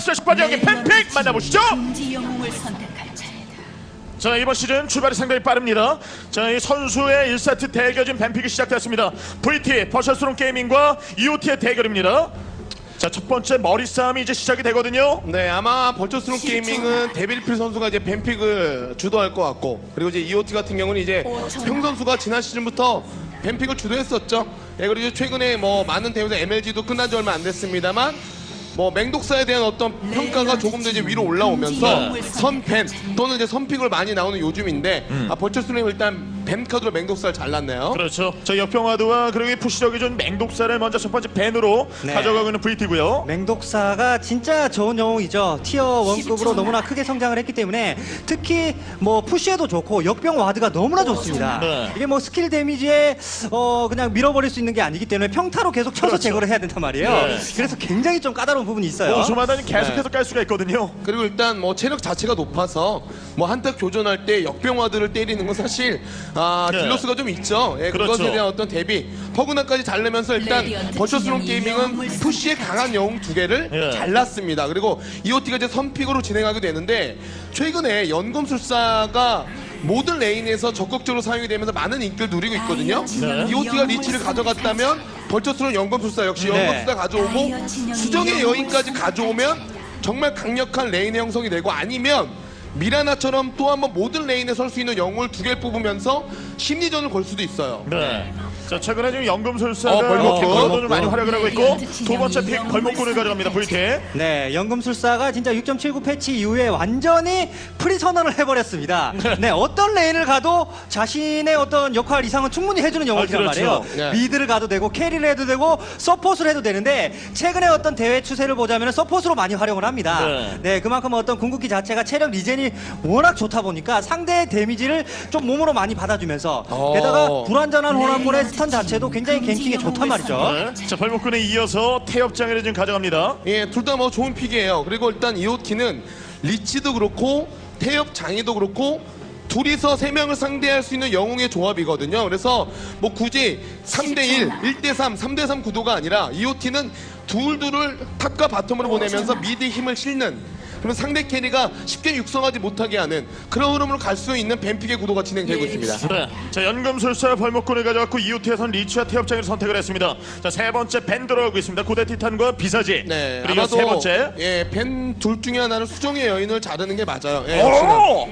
10번 여기 ban pick 만나보시죠. 자 이번 시즌 출발이 상당히 빠릅니다. 자 이 선수의 1세트 대결진 ban pick이 시작됐습니다. VT 벌처스론 게이밍과 EOT의 대결입니다. 자 첫 번째 머리 싸움이 이제 시작이 되거든요. 네, 아마 벌처스론 게이밍은 데빌필 선수가 이제 ban pick을 주도할 것 같고 그리고 이제 EOT 같은 경우는 이제 평 선수가 지난 시즌부터 ban pick을 주도했었죠. 예, 그리고 이제 최근에 뭐 많은 대회에서 MLG도 끝난 지 얼마 안 됐습니다만 뭐 맹독사에 대한 어떤 평가가 조금 더 이제 위로 올라오면서 선ban 또는 이제 선pick을 많이 나오는 요즘인데 아, 벌처스론 일단 ban 카드로 맹독사를 잘랐네요. 그렇죠. 자 역병 ward와 그리고 이 push력이 준 맹독사를 먼저 첫 번째 ban으로 네. 가져가고 있는 VT고요. 맹독사가 진짜 좋은 영웅이죠. tier one급으로 너무나 크게 성장을 했기 때문에 특히 뭐 push에도 좋고 역병 ward가 너무나 좋습니다. 네. 이게 뭐 skill damage에 어 그냥 밀어버릴 수 있는 게 아니기 때문에 평타로 계속 쳐서 그렇죠. 제거를 해야 된단 말이에요. 네. 그래서 굉장히 좀 까다로운 부분이 있어요. 오초마다는 계속해서 네. 깔 수가 있거든요. 그리고 일단 뭐 체력 자체가 높아서 뭐 한타 교전할 때 역병 ward들을 때리는 건 사실 아 네. deal loss가 좀 있죠. 예, 그렇죠. 그것에 대한 어떤 대비 퍼그나까지 잘 내면서 일단 진영이 게이밍은 push에 강한 영웅 두 개를 예. 잘랐습니다. 그리고 이오티가 이제 선pick으로 진행하게 되는데 최근에 연금술사가 모든 lane에서 적극적으로 사용이 되면서 많은 인기를 누리고 있거든요. 네. 이오티가 리치를 가져갔다면 벌처스론 연금술사 역시 네. 연금술사 가져오고 수정의 여인까지 가져오면 정말 강력한 lane의 형성이 되고 아니면 미라나처럼 또 한번 모든 lane에 설 수 있는 영웅을 두개 뽑으면서 심리전을 걸 수도 있어요. 네. 자 최근에 지금 연금술사가 어, 벌목꾼. 벌목꾼을 많이 활약을 하고 있고 두 번째 pick 진영이 벌목꾼을 가져갑니다. VT. 네, 연금술사가 진짜 6.79 패치 이후에 완전히 프리 선언을 해버렸습니다. 네, 어떤 lane을 가도 자신의 어떤 역할 이상은 충분히 해주는 영웅이란 아, 그렇죠. 말이에요. 네. mid를 가도 되고 carry를 해도 되고 support를 해도 되는데 최근에 어떤 대회 추세를 보자면 support로 많이 활용을 합니다. 네. 네, 그만큼 어떤 궁극기 자체가 체력 regen이 워낙 좋다 보니까 상대의 damage를 좀 몸으로 많이 받아주면서 어. 게다가 불완전한 혼합물의 stun 자체도 굉장히 ganking에 좋단 말이죠. 네. 자 벌목꾼에 이어서 태엽장이를 지금 가져갑니다. 예, 둘 다 뭐 좋은 pick이에요. 그리고 일단 이오티는 리치도 그렇고 태엽장이도 그렇고 둘이서 세 명을 상대할 수 있는 영웅의 조합이거든요. 그래서 뭐 굳이 3대1, 1대3, 3대3 구도가 아니라 이오티는 둘둘을 top과 bottom으로 보내면서 mid 힘을 실는 그러면 상대 carry가 쉽게 육성하지 못하게 하는 그런 흐름으로 갈 수 있는 ban pick의 구도가 진행되고 있습니다. 네. 자 연금술사 벌목꾼을 가져갔고 이오티에선 리치와 태엽장이를 선택을 했습니다. 자 세 번째 ban 들어가고 있습니다. 고대 티탄과 비사지. 네, 그리고 아마도 세 번째. 예, ban 둘 중에 하나는 수정의 여인을 자르는 게 맞아요. 예.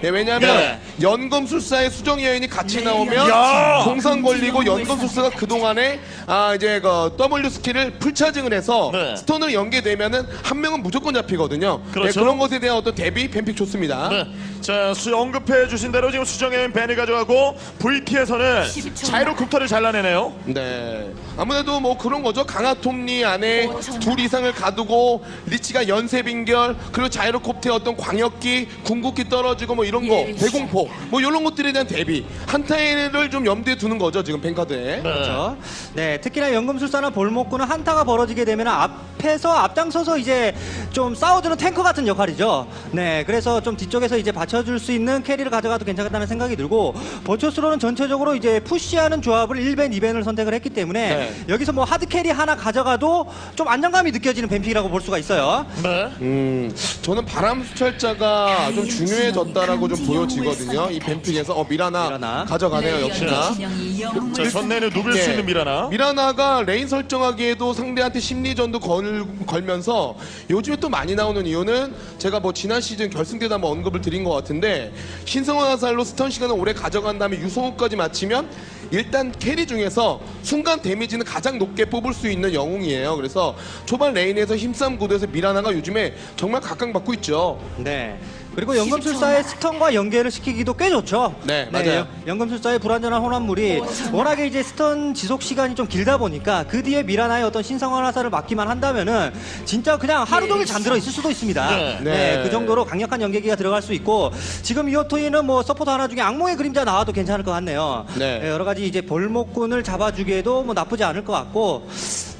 예, 왜냐하면 네. 연금술사의 수정의 여인이 같이 나오면 야! 동상 걸리고 연금술사가 그 동안에 아 이제 그 W skill을 full charging을 해서 네. stun을 연계되면은 한 명은 무조건 잡히거든요. 그렇죠. 예, 그런 것에 대한 어떤 대비 ban pick 좋습니다. 네. 자 수, 언급해 주신 대로 지금 수정의 밴을 가져가고 VT에서는 10초 자이로 쿱터를 잘라내네요. 네. 아무래도 뭐 그런 거죠. 강화톱니 안에 오천. 둘 이상을 가두고 리치가 연쇄 빙결 그리고 자이로콥터의 어떤 광역기, 궁극기 떨어지고 뭐 이런 거, 예, 대공포 뭐 이런 것들에 대한 대비 한타를 좀 염두에 두는 거죠. 지금 뱅카드에. 그렇죠. 네, 특히나 연금술사나 볼목구는 한타가 벌어지게 되면 앞에서 앞장서서 이제 좀 싸워주는 탱커 같은 역할이죠. 네, 그래서 좀 뒤쪽에서 이제 받 쳐줄 수 있는 carry를 가져가도 괜찮겠다는 생각이 들고 버처스로는 전체적으로 이제 push하는 조합을 1 ban, 2 ban을 선택을 했기 때문에 네. 여기서 뭐 hard carry 하나 가져가도 좀 안정감이 느껴지는 ban pick이라고 볼 수가 있어요. 네. 음, 저는 바람순찰자가 좀 중요해졌다라고 좀 보여지거든요. 이 ban pick에서 어 미라나, 미라나. 가져가네요. 역시나. 진영이 영웅을 자 전장을 누빌 수 네. 있는 미라나. 미라나가 lane 설정하기에도 상대한테 심리전도 걸, 걸면서 요즘에 또 많이 나오는 이유는 제가 뭐 지난 시즌 결승 때도 한번 언급을 드린 것 같은데 신성한 화살로 stun 시간을 오래 가져간 다음에 유성우까지 마치면 일단 carry 중에서 순간 damage는 가장 높게 뽑을 수 있는 영웅이에요. 그래서 초반 lane에서 힘싸움 구도에서 미라나가 요즘에 정말 각광받고 있죠. 네. 그리고 연금술사의 stun과 연계를 시키기도 꽤 좋죠. 네, 맞아요. 연- 연금술사의 불완전한 혼합물이 워낙에 이제 stun 지속 시간이 좀 길다 보니까 그 뒤에 미라나의 어떤 신성한 화살을 맞기만 한다면은 진짜 그냥 하루 종일 잠들어 있을 수도 있습니다. 네. 네. 네. 그 정도로 강력한 연계기가 들어갈 수 있고 지금 이오토이는 뭐 서포터 하나 중에 악몽의 그림자 나와도 괜찮을 것 같네요. 네. 여러 가지 이제 벌목꾼을 잡아주기에도 뭐 나쁘지 않을 것 같고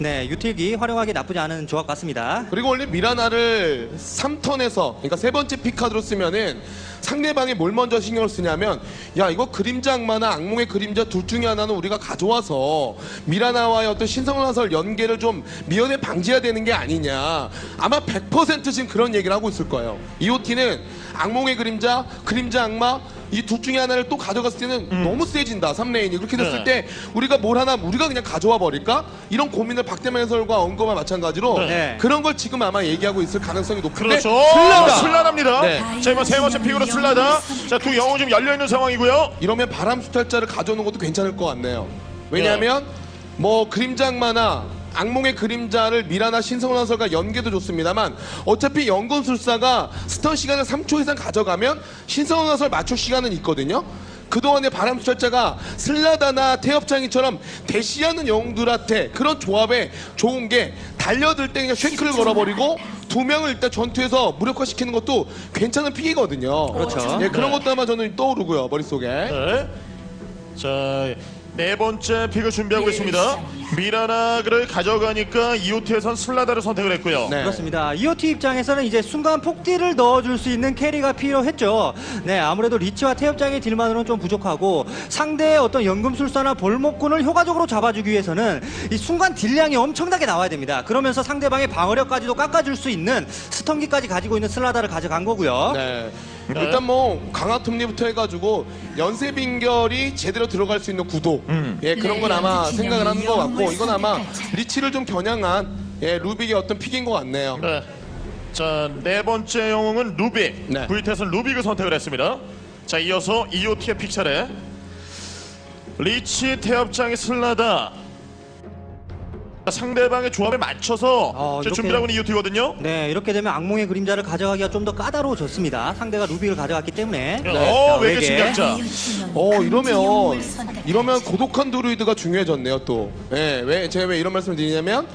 네, 유틸기 활용하기 나쁘지 않은 조합 같습니다. 그리고 원래 미라나를 3턴에서 그러니까 세 번째 피카드로 쓰면은 상대방이 뭘 먼저 신경을 쓰냐면 야 이거 그림자 악마나 악몽의 그림자 둘 중에 하나는 우리가 가져와서 미라나와의 어떤 신성화설 연계를 좀 미연에 방지해야 되는 게 아니냐. 아마 100% 지금 그런 얘기를 하고 있을 거예요. EOT는 악몽의 그림자 그림자 악마 이 둘 중에 하나를 또 가져갔을 때는 너무 세진다 3레인이 그렇게 됐을 네. 때 우리가 뭘 하나 우리가 그냥 가져와 버릴까 이런 고민을 박대만 해설과 언거와 마찬가지로 네. 그런 걸 지금 아마 얘기하고 있을 가능성이 높은데 그렇죠. 슬라다. 슬라다입니다. 네. 자, 이번 세 번째 픽으로 슬라다. 자, 두 영웅 지금 열려 있는 상황이고요. 이러면 바람 수탈자를 가져오는 것도 괜찮을 것 같네요. 왜냐하면 뭐 그림자 악마나 악몽의 그림자를 미라나 신성한설과 연계도 좋습니다만 어차피 연금술사가 스턴 시간을 3초 이상 가져가면 신성한설 맞출 시간은 있거든요. 그동안의 바람 수탈자가 슬라다나 태엽장이처럼 대시하는 영웅들한테 그런 조합에 좋은 게 달려들 때 그냥 쉔크를 걸어버리고 두 명을 일단 전투에서 무력화시키는 것도 괜찮은 픽이거든요. 그렇죠. 예, 그런 네. 것도 아마 저는 떠오르고요 머릿속에. 네. 자, 네 번째 pick을 준비하고 있습니다. 미라나를 가져가니까 이오티에선 슬라다를 선택을 했고요. 네. 그렇습니다. EOT 입장에서는 이제 순간 폭deal을 넣어줄 수 있는 carry가 필요했죠. 네, 아무래도 리치와 태엽장이 deal만으로는 좀 부족하고 상대의 어떤 연금술사나 벌목꾼을 효과적으로 잡아주기 위해서는 이 순간 deal량이 엄청나게 나와야 됩니다. 그러면서 상대방의 방어력까지도 깎아줄 수 있는 stun기까지 가지고 있는 슬라다를 가져간 거고요. 네. 네. 일단 뭐 강화 톱니부터 해가지고 연쇄 빙결이 제대로 들어갈 수 있는 구도 음. 예 그런 건 아마 레이저도 생각을 하는 것 같고 이건 아마 리치를 좀 겨냥한 예 루빅의 어떤 pick인 것 같네요. 네. 자, 네 번째 영웅은 루빅. 네. VT에서는 루빅을 선택을 했습니다. 자, 이어서 이오티의 pick 차례. 리치 태엽장이 슬라다. 자, 상대방의 조합에 맞춰서 어, 자, 이렇게- 준비하고 있는 이오티거든요. 네, 이렇게 되면 악몽의 그림자를 가져가기가 좀 더 까다로워졌습니다. 상대가 루빅을 가져갔기 때문에. 어, 자, 외계 외계. 침략자. 어 이러면 이러면 고독한 드루이드가 중요해졌네요 또. 예, 왜 제가 왜 이런 말씀을 드리냐면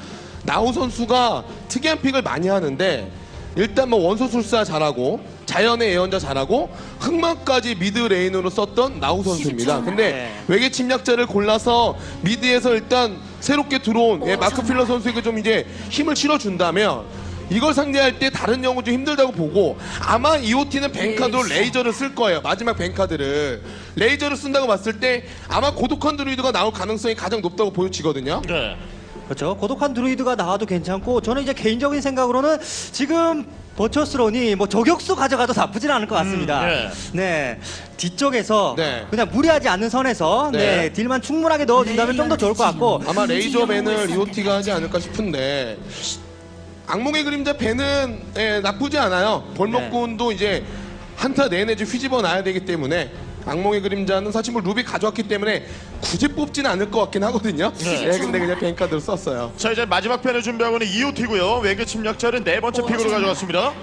나우 선수가 특이한 pick을 많이 하는데 일단 뭐 원소술사 잘하고 자연의 예언자 잘하고 흑마까지 mid lane으로 썼던 나우 선수입니다. 근데 네. 외계 침략자를 골라서 mid에서 일단 새롭게 들어온 예, 마크 필러 선수에게 좀 이제 힘을 실어준다면 이걸 상대할 때 다른 영웅 좀 힘들다고 보고 아마 EOT는 ban card로 레이저를 쓸 거예요. 마지막 ban card를 레이저를 쓴다고 봤을 때 아마 고독한 드루이드가 나올 가능성이 가장 높다고 보여지거든요. 네. 그렇죠. 고독한 드루이드가 나와도 괜찮고 저는 이제 개인적인 생각으로는 지금 버처스론이 뭐 저격수 가져가도 나쁘진 않을 것 같습니다. 음, 예. 네. 뒤쪽에서 네. 그냥 무리하지 않는 선에서 네. 네. 딜만 충분하게 넣어준다면 좀 더 좋을 것 같고 아마 레이저 밴을 EOT가 하지 않을까 싶은데 악몽의 그림자 밴은 예, 나쁘지 않아요. 볼먹군도 이제 한타 내내 좀 휘집어 놔야 되기 때문에 악몽의 그림자는 사실 뭐 루빅 가져왔기 때문에 굳이 뽑지는 않을 것 같긴 하거든요. 네. 예, 근데 그냥 ban card를 썼어요. 자 이제 마지막 pick을 준비하고 있는 이오티고요. 외계 침략자를 네 번째 pick으로 가져갔습니다.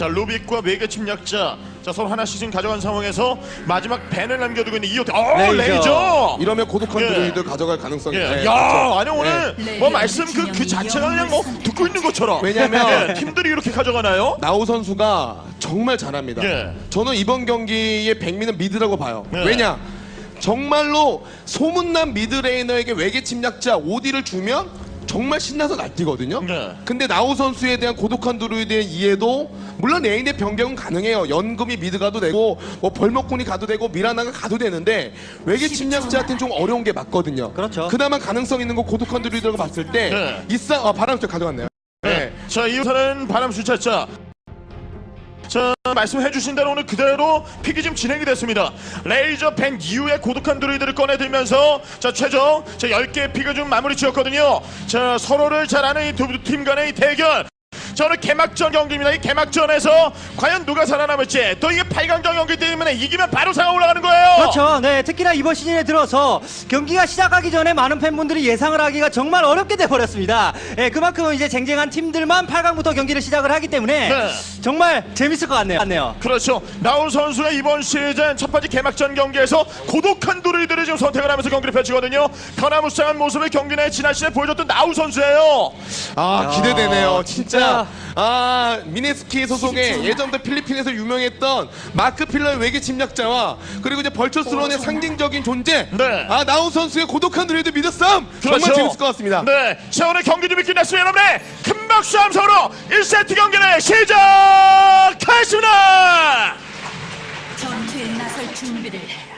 자 루빅과 외계 침략자 자 서로 하나씩 지금 가져간 상황에서 마지막 ban을 남겨두고 있는 이오티. 어 레이저. 레이저. 이러면 고독한 예. 드루이드 가져갈 가능성이 예. 네, 야 그렇죠. 아니 오늘 네. 뭐 말씀 그 그 자체가 그냥 뭐 듣고 있는 것처럼. 왜냐면 예, 팀들이 이렇게 가져가나요? 나우 선수가 정말 잘합니다. 예. 저는 이번 경기의 백미는 mid라고 봐요. 예. 왜냐? 정말로 소문난 mid laner에게 외계 침략자 OD를 주면 정말 신나서 날뛰거든요. 네. 근데 나우 선수에 대한 고독한 드루이드의 이해도 물론 lane의 변경은 가능해요. 연금이 mid 가도 되고 뭐 벌목꾼이 가도 되고 미라나가 가도 되는데 외계 침략자한테는 좀 어려운 게 맞거든요. 그렇죠. 그나마 가능성 있는 거 고독한 드루이드라고 봤을 때 네. 이싸 아, 바람순 가져갔네요. 네. 자 이오티는 바람순찰자. 자 말씀해 주신 대로 오늘 그대로 pick이 지금 진행이 됐습니다. 레이저 ban 이후에 고독한 드루이드를 꺼내들면서 자 최종 자 10개의 pick을 좀 마무리 지었거든요. 자 서로를 잘 아는 이 두 팀 간의 이 대결. 저는 개막전 경기입니다. 이 개막전에서 과연 누가 살아남을지 또 이게 8강전 경기 때문에 이기면 바로 사강 올라가는 거예요. 그렇죠. 네, 특히나 이번 시즌에 들어서 경기가 시작하기 전에 많은 팬분들이 예상을 하기가 정말 어렵게 돼 버렸습니다. 예, 그만큼 이제 쟁쟁한 팀들만 8강부터 경기를 시작을 하기 때문에 네. 정말 재밌을 것 같네요. 같네요. 그렇죠. 나훈 선수가 이번 시즌 첫 번째 개막전 경기에서 고독한 드루이드를 지금 선택을 하면서 경기를 펼치거든요. 변화무쌍한 모습을 경기 내 지난 시즌에 보여줬던 나우 선수예요. 아 기대되네요. 진짜 아 미네스키 소속의 예전부터 필리핀에서 유명했던 마크 필러의 외계 침략자와 그리고 이제 벌처스론의 상징적인 존재 네. 아 나우 선수의 고독한 미드 싸움 정말 재밌을 것 같습니다. 네. 자, 오늘 경기 준비 끝났습니다. 여러분의 큰 박수 함성으로 1세트 경기를 시작하겠습니다. 전투에 나설 준비를 해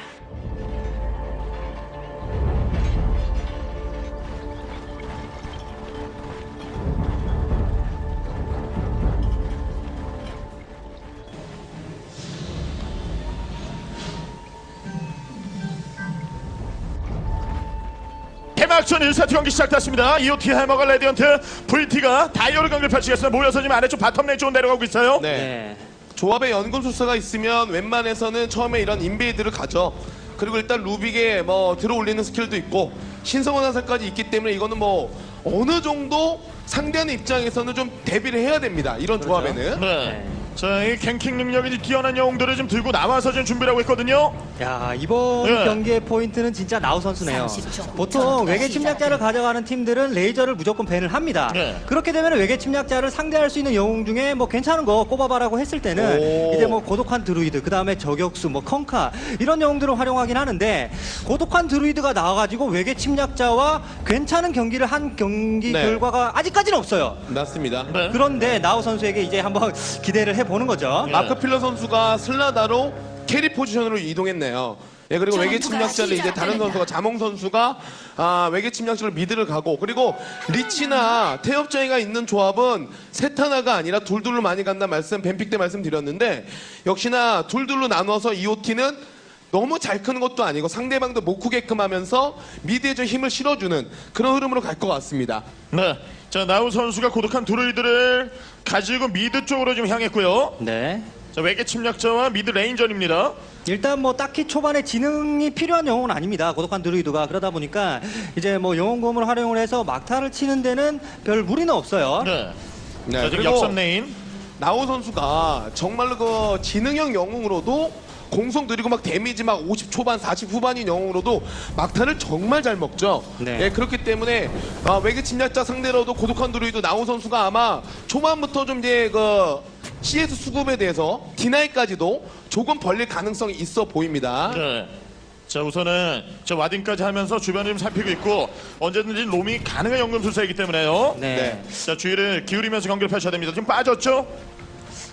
개막전 1세트 경기 시작됐습니다. EOT 해머가 레디언트 VT가 다이어를 경기를 펼치겠습니다. 모여서 지금 아래쪽 bottom lane 쪽으로 내려가고 있어요. 네. 네. 조합에 연금술사가 있으면 웬만해서는 처음에 이런 invade를 가죠. 그리고 일단 루빅에 뭐 들어올리는 스킬도 있고 신성한 화살까지 있기 때문에 이거는 뭐 어느 정도 상대하는 입장에서는 좀 대비를 해야 됩니다. 이런 조합에는. 네. 자, 이 ganking 능력이 뛰어난 영웅들을 좀 들고 나와서 지금 준비를 하고 있거든요. 야 이번 네. 경기의 포인트는 진짜 나우 선수네요. 30초. 보통 외계 침략자를. 가져가는 팀들은 레이저를 무조건 밴을 합니다. 네. 그렇게 되면 외계 침략자를 상대할 수 있는 영웅 중에 뭐 괜찮은 거 꼽아봐라고 했을 때는 오. 이제 뭐 고독한 드루이드, 그 다음에 저격수, 뭐 컹카 이런 영웅들을 활용하긴 하는데 고독한 드루이드가 나와가지고 외계 침략자와 괜찮은 경기를 한 경기 네. 결과가 아직까지는 없어요. 맞습니다. 네. 그런데 나우 선수에게 이제 한번 기대를 해 보는 거죠. 네. 마크 필러 선수가 슬라다로 carry 포지션으로 이동했네요. 예, 그리고 외계 침략자를 이제 다른 선수가 자몽 선수가 아, 외계 침략자를 mid를 가고 그리고 리치나 태엽장이가 있는 조합은 셋 하나가 아니라 둘둘로 많이 간다 말씀 ban pick 때 말씀드렸는데 역시나 둘둘로 나눠서 EOT는 너무 잘 크는 것도 아니고 상대방도 못 크게끔 하면서 mid에 좀 힘을 실어주는 그런 흐름으로 갈 것 같습니다. 네. 자, 나우 선수가 고독한 드루이드를 가지고 mid 쪽으로 지금 향했고요. 네. 자, 외계 침략자와 mid lane전입니다. 일단 뭐 딱히 초반에 지능이 필요한 영웅은 아닙니다. 고독한 드루이드가 그러다 보니까 이제 뭐 영혼 곰을 활용을 해서 막타를 치는 데는 별 무리는 없어요. 네. 네, 자, 지금 그리고 역삼 lane. 나우 선수가 정말로 그 지능형 영웅으로도 공속 느리고 막 데미지 막 50 초반 40 후반인 영웅으로도 막타를 정말 잘 먹죠. 네. 예, 그렇기 때문에 아, 외계 침략자 상대로도 고독한 드루이드 나우 선수가 아마 초반부터 좀 이제 그 CS 수급에 대해서 deny까지도 조금 벌릴 가능성이 있어 보입니다. 네. 자 우선은 저 warding까지 하면서 주변을 좀 살피고 있고 언제든지 로밍이 가능한 연금술사이기 때문에요. 네. 네. 자 주의를 기울이면서 경기를 펼쳐야 됩니다. 지금 빠졌죠?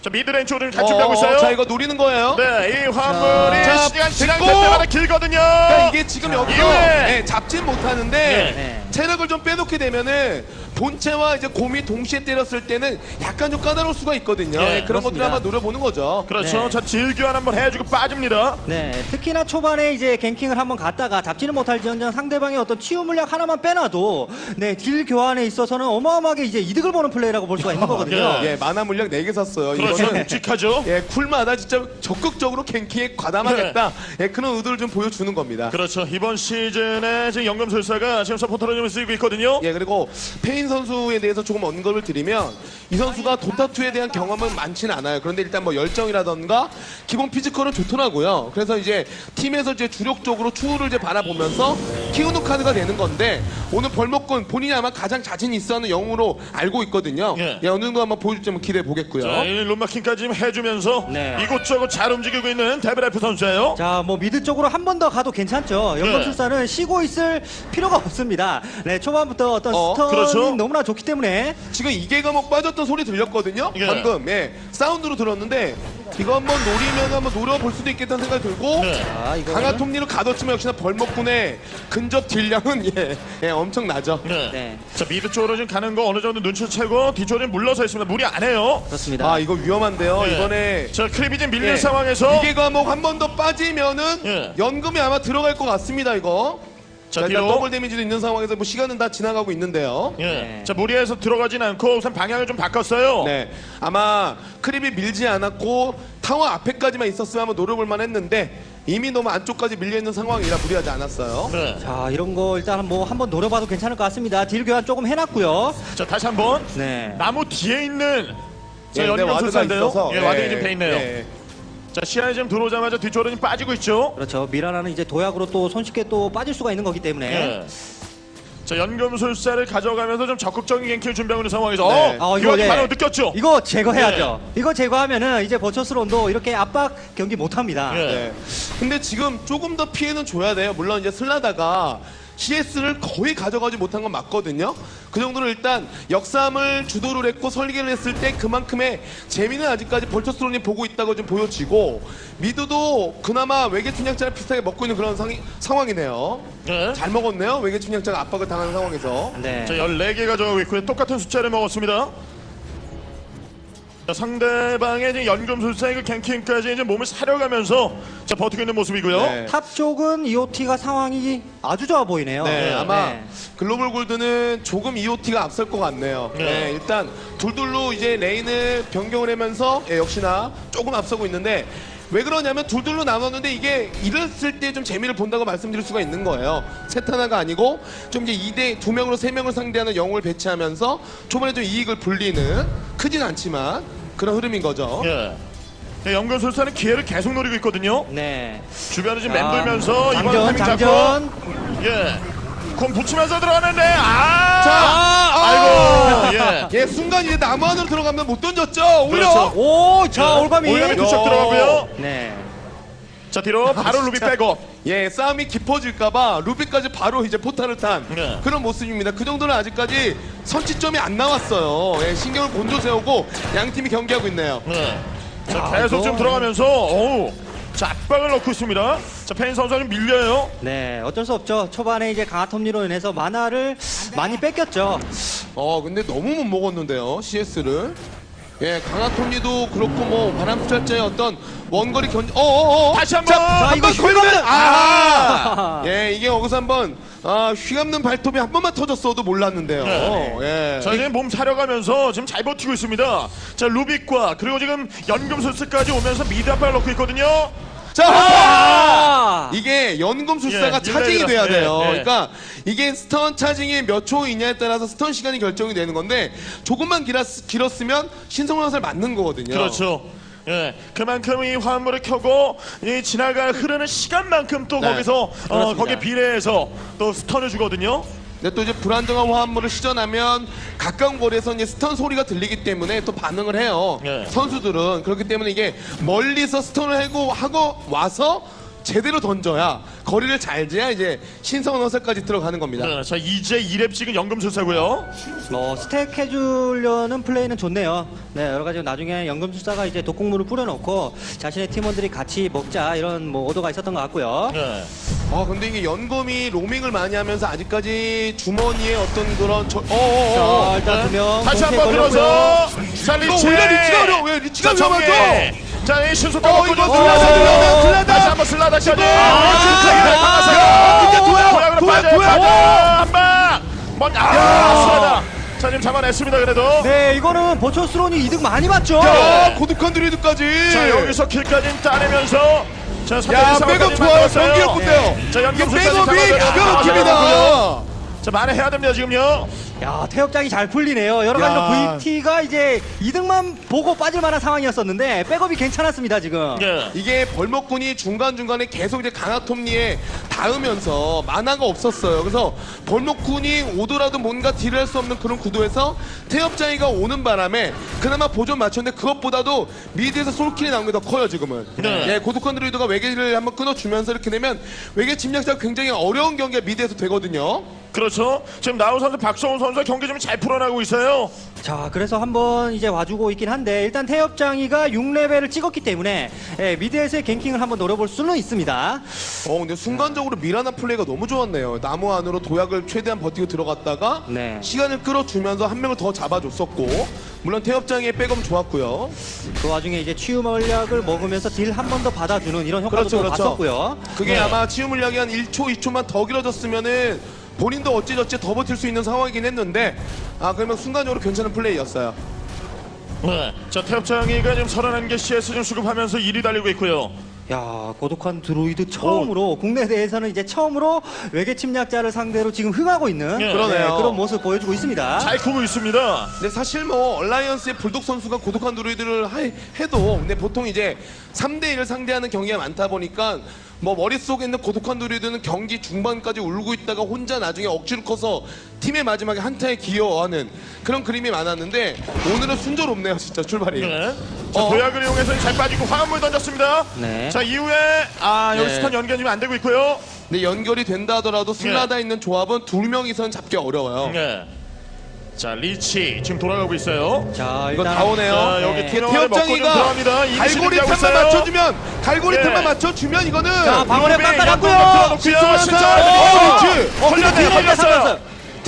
자 mid lane 쪽으로 같이 어, 가고 있어요. 자 이거 노리는 거예요. 네, 이 화합물이 자, 시간 지날 됐고. 때마다 길거든요. 그러니까 이게 지금 자, 여기서 이후에. 예, 잡진 못하는데 네. 체력을 좀 빼놓게 되면은 본체와 이제 곰이 동시에 때렸을 때는 약간 좀 까다로울 수가 있거든요. 네, 예, 그런 것들. 한번 노려보는 거죠. 그렇죠. 네. 자 deal 교환 한번 해주고 빠집니다. 네, 특히나 초반에 이제 ganking을 한번 갔다가 잡지는 못할 지언정 상대방의 어떤 치유 물약 하나만 빼놔도 네, deal 교환에 있어서는 어마어마하게 이제 이득을 보는 플레이라고 볼 수가 있는 거거든요. 예. 예, 마나 물약 4개 샀어요. 그렇죠. 이거는 묵직하죠. 예, cool마다 진짜 적극적으로 ganking에 가담하겠다. 예, 그런 의도를 좀 보여주는 겁니다. 그렇죠. 이번 시즌에 지금 연금술사가 지금 서포터로 좀 쓰이고 있거든요. 예, 그리고 페인 선수에 대해서 조금 언급을 드리면 이 선수가 도타2에 대한 경험은 많지는 않아요. 그런데 일단 뭐 열정이라던가 기본 physical은 좋더라고요. 그래서 이제 팀에서 이제 주력적으로 추후를 이제 바라보면서 키우는 카드가 되는 건데 오늘 벌목꾼 본인이 아마 가장 자신 있어 하는 영웅으로 알고 있거든요. 예. 예, 어느 정도 한번 보여줄지 한번 기대해 보겠고요. 자, 이 롬마킹까지 지금 해주면서 네. 이곳저곳 잘 움직이고 있는 데브라이프 선수예요. 자, 뭐 mid 쪽으로 한 번 더 가도 괜찮죠. 네. 연금술사는 쉬고 있을 필요가 없습니다. 네, 초반부터 어떤 어, stun이 그렇죠. 너무나 좋기 때문에 지금 이계 감옥 빠졌던 소리 들렸거든요. 예. 방금 예, 사운드로 들었는데 이거 한번 노리면 한번 노려볼 수도 있겠다는 생각이 들고 네. 자, 이거 강화 톱니로 가뒀지만 역시나 벌목꾼의 근접 deal량은 예, 예 엄청나죠. 네. 네. 자 mid 쪽으로 지금 가는 거 어느 정도 눈치를 채고 뒤쪽에 물러서 있습니다. 무리 안 해요. 그렇습니다. 아 이거 위험한데요. 네. 이번에 자 creep이 지금 밀리는 예, 상황에서 이계 감옥 한 번 더 빠지면은 예. 연금이 아마 들어갈 것 같습니다. 이거. 자 자, 일단 뒤로 double damage도 있는 상황에서 뭐 시간은 다 지나가고 있는데요. 예. 네. 자 무리해서 들어가진 않고 우선 방향을 좀 바꿨어요. 네, 아마 creep이 밀지 않았고 타워 앞에까지만 있었으면 한번 노려볼 만 했는데 이미 너무 안쪽까지 밀려 있는 상황이라 무리하지 않았어요. 네. 자, 이런 거 일단 뭐 한번 노려봐도 괜찮을 것 같습니다. deal 교환 조금 해놨고요. 자 다시 한번 네. 나무 뒤에 있는 자 예, ward가 연금술사인데요. 있어서, 예, warding이 지금 돼 있네요. 예. 자 시야에 지금 들어오자마자 뒤쪽으로 좀 빠지고 있죠. 그렇죠. 미라나는 이제 도약으로 또 손쉽게 또 빠질 수가 있는 거기 때문에. 예. 자 연금술사를 가져가면서 좀 적극적인 갱킹을 준비하고 있는 상황에서 네. 어, 어, 이거 예. 바로 느꼈죠? 이거 제거해야죠. 이거 제거하면은 이제 버처스론도 이렇게 압박 경기 못 합니다. 예. 네. 근데 지금 조금 더 피해는 줘야 돼요. 물론 이제 슬라다가 CS를 거의 가져가지 못한 건 맞거든요. 그 정도로 일단 역삼을 주도를 했고 설계를 했을 때 그만큼의 재미는 아직까지 벌처스론이 보고 있다고 좀 보여지고 미드도 그나마 외계 침략자를 비슷하게 먹고 있는 그런 상이, 상황이네요. 네. 잘 먹었네요. 외계 침략자가 압박을 당하는 상황에서. 네. 자 14개 가져가고 있고요. 똑같은 숫자를 먹었습니다. 자, 상대방의 이제 연금술사의 그 ganking까지 이제 몸을 사려가면서 자 버티고 있는 모습이고요. 네. top 쪽은 EOT가 상황이 아주 좋아 보이네요. 네, 아마 네. global gold는 조금 EOT가 앞설 것 같네요. 네. 네, 일단 둘둘로 이제 lane을 변경을 하면서 예, 역시나 조금 앞서고 있는데 왜 그러냐면 둘둘로 나눴는데 이게 이랬을 때 좀 재미를 본다고 말씀드릴 수가 있는 거예요. 셋 하나가 아니고 좀 이제 2대 두 명으로 세 명을 상대하는 영웅을 배치하면서 초반에 좀 이익을 불리는 크진 않지만 그런 흐름인 거죠. 예. 네, 연금술사는 기회를 계속 노리고 있거든요. 네. 주변을 지금 자, 맴돌면서 이번 장전, 타이밍 장전. 잡고 예. 공 붙이면서 들어가는데 아! 자, 아 이고 예. 예, 순간 이제 나무 안으로 들어가면 못 던졌죠. 오히려 그렇죠. 오, 자, 올가미. 올가미 투척 들어가고요. 네. 자 뒤로 바로 루비 빼고 예, 싸움이 깊어질까봐 루비까지 바로 이제 포탈을 탄 네. 그런 모습입니다. 그 정도는 아직까지 선취점이 안 나왔어요. 예, 신경을 곤두세우고 양 팀이 경기하고 있네요. 네. 자 야, 계속 이거- 좀 들어가면서 어우 자 압박을 넣고 있습니다. 자 페인 선수가 좀 밀려요. 네, 어쩔 수 없죠. 초반에 이제 강화 톱니로 인해서 마나를 많이 뺏겼죠. 어, 근데 너무 못 먹었는데요, CS를. 예, 강화 톱니도 그렇고 뭐 바람 순찰자의 어떤 원거리 견, 어, 어, 어, 다시 한번! 자, 이거 걸면, 아, 예, 이게 여기서 한번 아, 휘감는 발톱이 한 번만 터졌어도 몰랐는데요. 네. 예. 자 이제 몸 사려가면서 지금 잘 버티고 있습니다. 자 루빅과 그리고 지금 연금술사까지 오면서 mid 압박을 넣고 있거든요. 자, 아! 이게 연금술사가 예, 차징이. 돼야 돼요. 예, 예. 그러니까 이게 stun charging이 몇 초이냐에 따라서 stun 시간이 결정이 되는 건데 조금만 길었, 길었으면 신성화살 맞는 거거든요. 그렇죠. 예, 그만큼 이 화합물을 켜고 이 지나갈 흐르는 시간만큼 또 네, 거기서 어. 거기에 비례해서 또 stun을 주거든요. 근데 또 이제 불안정한 화합물을 시전하면 가까운 거리에서 이제 stun 소리가 들리기 때문에 또 반응을 해요. 네. 선수들은 그렇기 때문에 이게 멀리서 stun을 하고 하고 와서 제대로 던져야 거리를 잘 재야 이제 신성한 화살까지 들어가는 겁니다. 네, 자 이제 2렙 찍은 연금술사고요. 뭐 stack 해주려는 플레이는 좋네요. 네, 여러 가지 나중에 연금술사가 이제 독국물을 뿌려놓고 자신의 팀원들이 같이 먹자 이런 뭐 오도가 있었던 것 같고요. 네. 아 근데 이게 연금이 로밍을 많이 하면서 아직까지 주머니에 어떤 그런 저... 어어어 자, 일단 두 명. 다시 동시에 한번. 들어서 자 리치. 원래 리치가 어려워. 왜 리치가. 위험하죠? 자, 이 순수 어, 이거 슬라다, 슬라다. 다시 한번 슬라 다까지. 야, 이제 도약, 도약으로 도약, 빠져요. 도약. 빠져. 한 방. 먼 아. 자, 지금 잡아냈습니다. 그래도. 네, 이거는 버처스론이 이득 많이 봤죠. 야 고독한 드리드까지 자, 여기서 킬까지 따내면서 자, 야 백업 좋아요 만들었어요. 경기 예쁜데요 자, 이게 백업이 기가 막힙니다. 자, 만회해야 됩니다, 지금요. 야, 태엽장이 잘 풀리네요. 여러 가지로 야. VT가 이제 이득만 보고 빠질 만한 상황이었었는데 백업이 괜찮았습니다, 지금. 예. 이게 벌목군이 중간중간에 계속 이제 강화톱니에 닿으면서 mana가 없었어요. 그래서 벌목꾼이 오더라도 뭔가 딜을 할 수 없는 그런 구도에서 태엽장이가 오는 바람에 그나마 본전 맞췄는데 그것보다도 mid에서 솔킬이 나온 게 더 커요 지금은. 네. 예, 고독한 드루이드가 외계를 한번 끊어주면서 이렇게 되면 외계 침략자가 굉장히 어려운 경기가 mid에서 되거든요. 그렇죠. 지금 나우 선수, 박성훈 선수가 경기 좀 잘 풀어나고 있어요. 자, 그래서 한번 이제 와주고 있긴 한데 일단 태엽장이가 6레벨을 찍었기 때문에 예, mid에서의 ganking을 한번 노려볼 수는 있습니다. 어 근데 순간적으로 미라나 플레이가 너무 좋았네요. 나무 안으로 도약을 최대한 버티고 들어갔다가 네. 시간을 끌어주면서 한 명을 더 잡아줬었고 물론 태엽장이 백업 좋았고요. 그 와중에 이제 치유 전략을 먹으면서 딜 한 번 더 받아주는 이런 효과도 그렇죠, 또 그렇죠. 봤었고요. 그게 네. 아마 치유 물약이 한 1초, 2초만 더 길어졌으면은 본인도 어찌저찌 더 버틸 수 있는 상황이긴 했는데 아 그러면 순간적으로 괜찮은 플레이였어요. 네. 자, 태엽장이가 지금 31개 CS 좀 수급하면서 1위 달리고 있고요. 야 고독한 드로이드 처음으로 국내 대회에서는 이제 처음으로 외계 침략자를 상대로 지금 흥하고 있는 예. 그러네요. 그런 모습 보여주고 있습니다. 잘 크고 있습니다. 근데 사실 뭐 얼라이언스의 불독 선수가 고독한 드루이드를 하- 해도 근데 보통 이제 3대 1을 상대하는 경기가 많다 보니까 뭐 머릿속에 있는 고독한 드루이드는 경기 중반까지 울고 있다가 혼자 나중에 억지로 커서 팀의 마지막에 한타에 기여하는 그런 그림이 많았는데 오늘은 순조롭네요 진짜 출발이 네. 자, 어. 도약을 이용해서 잘 빠지고 화염물 던졌습니다. 네. 자, 이후에 아, 여기 네. 스턴 연결이 안 되고 있고요. 근데 연결이 된다 하더라도 슬라다 있는 조합은 두 명이선 잡기 어려워요 네. 자, 리치 지금 돌아가고 있어요. 자 이거 다 오네요 자, 여기 태- 투명화를 먹고 좀 들어갑니다. 태엽 장이가 이기시 갈고리 틈만. 맞춰주면 갈고리 예. 틈만 맞춰주면 이거는 자 방어력 들어놓고요. 신선한 신선한 사- 어, 어, 그렇지. 걸렸네요. 걸렸어요.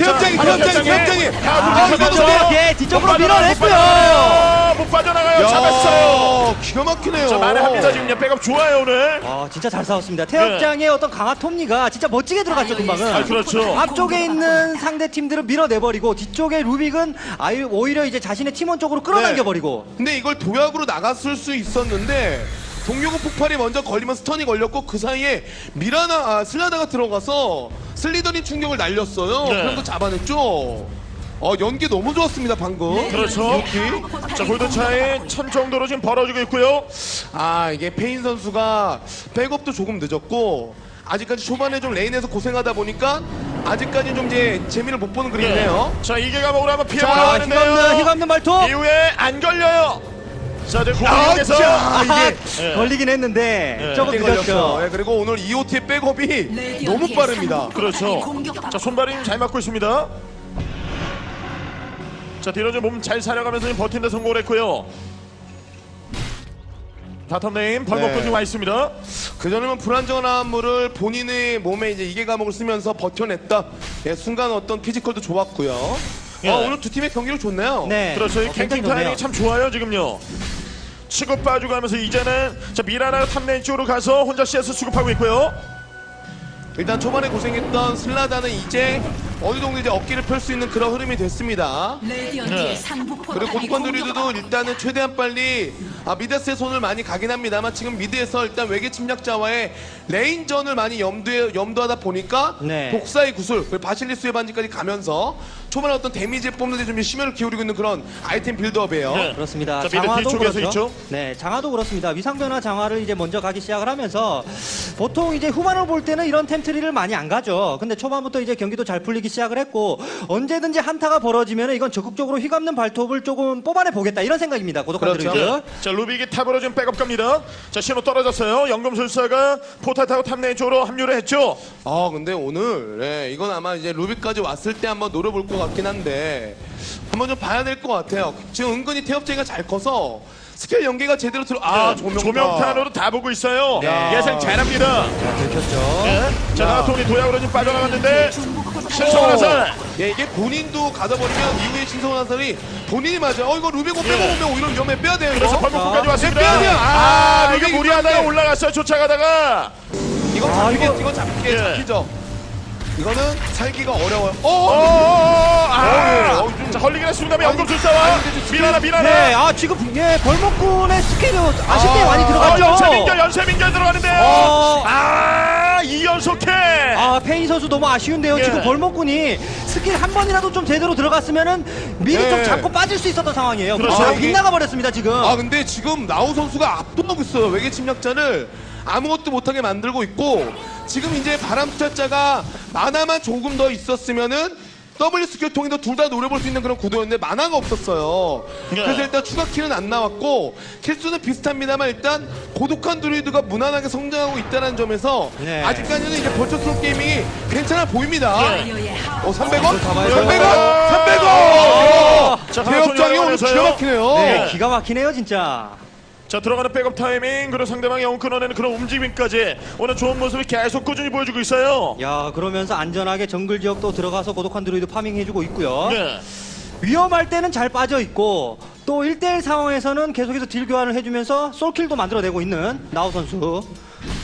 태엽장이 자, 태엽장이 태엽장이. 아, 이거 예, 뒤쪽으로 밀어냈고요. 못 빠져나가요. 잡았어요. 야, 기가 막히네요 자, 만회합니다. 지금 백업 좋아요, 오늘. 아 진짜 잘 싸웠습니다. 태엽장의 어떤 강한 톱니가 진짜 멋지게 들어갔죠 금방은. 아, 그렇죠. 앞쪽에 있는 상대 팀들을 밀어내버리고 뒤쪽에 루빅은 아예 오히려 이제 자신의 팀원 쪽으로 끌어당겨버리고 근데 이걸 도약으로 나갔을 수 있었는데 동료구 폭발이 먼저 걸리면 스턴이 걸렸고 그 사이에 미라나 아, 슬라다가 들어가서 슬리더린 충격을 날렸어요. 네. 그럼 또 잡아냈죠. 어 연기 너무 좋았습니다 방금. 그렇죠. 자, 골드 차이 천 정도로 지금 벌어지고 있고요. 아 이게 페인 선수가 백업도 조금 늦었고 아직까지 초반에 좀 lane에서 고생하다 보니까 아직까지 좀 이제 재미를 못 보는 그림이네요. 자, 이계 감옥으로 한번 피해 자 올라가는데요. 휘감는 휘감는 발톱 이후에 안 걸려요. 자, 지금 아, 아, 이게 예. 걸리긴 했는데 예. 조금 이게 늦었죠. 걸렸어. 예, 그리고 오늘 EOT의 백업이 너무 빠릅니다. 그렇죠. 자, 손발이 잘 맞고 있습니다. 자, 뒤로 좀몸잘 사려가면서 지금 버틴데 성공을 했고요. bottom lane 벌목꾼도 네. 지금 와 있습니다. 그전에는 불안정한 물을 본인의 몸에 이제 이계 감옥을 쓰면서 버텨냈다. 예, 순간 어떤 physical도 좋았고요. 예. 어, 오늘 두 팀의 경기를 좋네요. 네. 그렇죠. 이 어, ganking. 타이밍이 참 좋아요, 지금요. 치고 빠지고 하면서 이제는 자 미라나 top lane 쪽으로 가서 혼자 CS 수급하고 있고요. 일단 초반에 고생했던 슬라다는 이제 어느 정도 이제 어깨를 펼 수 있는 그런 흐름이 됐습니다. 레디언트의 네. 상부 그리고 포탑이 고독한 드루이드도 공격받고 일단은 최대한 빨리 아, mid의 손을 많이 가긴 합니다만 지금 mid에서 일단 외계 침략자와의 lane전을 많이 염두에, 염두하다 보니까 네. 독사의 구슬 그리고 바실리스의 반지까지 가면서 초반에 어떤 데미지를 뽑는 데 좀 심혈을 기울이고 있는 그런 아이템 build-up이에요. 네. 그렇습니다. 자, 장화도 그렇죠. 있죠? 네, 장화도 그렇습니다. 위상변화 장화를 이제 먼저 가기 시작을 하면서 보통 이제 후반을 볼 때는 이런 템트리를 많이 안 가죠. 근데 초반부터 이제 경기도 잘 풀리기 시작을 했고 언제든지 한타가 벌어지면 이건 적극적으로 휘감는 발톱을 조금 뽑아내 보겠다 이런 생각입니다. 고독한 그렇죠. 드루이드. 자 루빅이 top으로 지금 백업 갑니다. 자 신호 떨어졌어요. 연금술사가 포탈 타고 top lane 쪽으로 합류를 했죠. 아 근데 오늘 예, 이건 아마 이제 루빅까지 왔을 때 한번 노려볼 것 같긴 한데 한번 좀 봐야 될 것 같아요. 지금 은근히 태엽제가 잘 커서 스킬 연계가 제대로 들어 아 네, 조명탄 조명탄으로 다 보고 있어요. 네. 예상 잘합니다. 자, 들켰죠. 네. 자 나가통이 도약으로 지금 빠져나갔는데 신성한 화살. 예, 이게 본인도 가둬버리면 이후에 신성한 화살이 본인이 맞아. 어 이거 루비고 빼고 예. 오면 오히려 위험해 빼야 돼요 그래서 이거. 벌목까지 자, 왔습니다. 빼야 돼요. 아, 아, 이게 이게 무리하다가. 올라갔어요. 쫓아가다가. 이거 아, 잡히게 이거- 이거 잡히게 예. 잡히죠. 이거는 살기가 어려워요. 어, 어, 어, 아, 어, 좀- 자 걸리긴 했습니다만 연금술사와 미나나 미나나. 네, 아 지금 예, 벌목군의 스킬이 아쉽게 아, 많이 어, 들어갔죠. 연쇄 민결 연쇄 민결 들어가는데요. 어. 아, 이연속해. 아 페인 선수 너무 아쉬운데요. 예. 지금 벌목군이 스킬 한 번이라도 좀 제대로 들어갔으면은 미리 예. 좀 잡고 빠질 수 있었던 상황이에요. 그렇죠. 아, 빗나가 버렸습니다 지금. 아 근데 지금 나우 선수가 압도하고 있어요. 외계 침략자를 아무것도 못하게 만들고 있고 지금 이제 바람 투자자가 만화만 조금 더 있었으면은 W 스킬 통해서 둘다 노려볼 수 있는 그런 구도였는데 만화가 없었어요. 네. 그래서 일단 추가 킬은 안 나왔고 킬수는 비슷합니다만 일단 고독한 드루이드가 무난하게 성장하고 있다는 점에서 네. 아직까지는 이제 벌처스럽 게이밍이 괜찮아 보입니다. 하어 300원? 잡아야 300원? 돼요. 300원! 자, 대역장이 오늘 기가 막히네요. 네, 기가 막히네요 진짜. 자 들어가는 백업 타이밍 그리고 상대방의 영 끊어내는 그런 움직임까지 오늘 좋은 모습을 계속 꾸준히 보여주고 있어요. 야 그러면서 안전하게 정글 지역도 들어가서 고독한 드루이드 farming해주고 있고요. 네. 위험할 때는 잘 빠져 있고 또 1대1 상황에서는 계속해서 딜 교환을 해주면서 솔킬도 만들어내고 있는 나우 선수.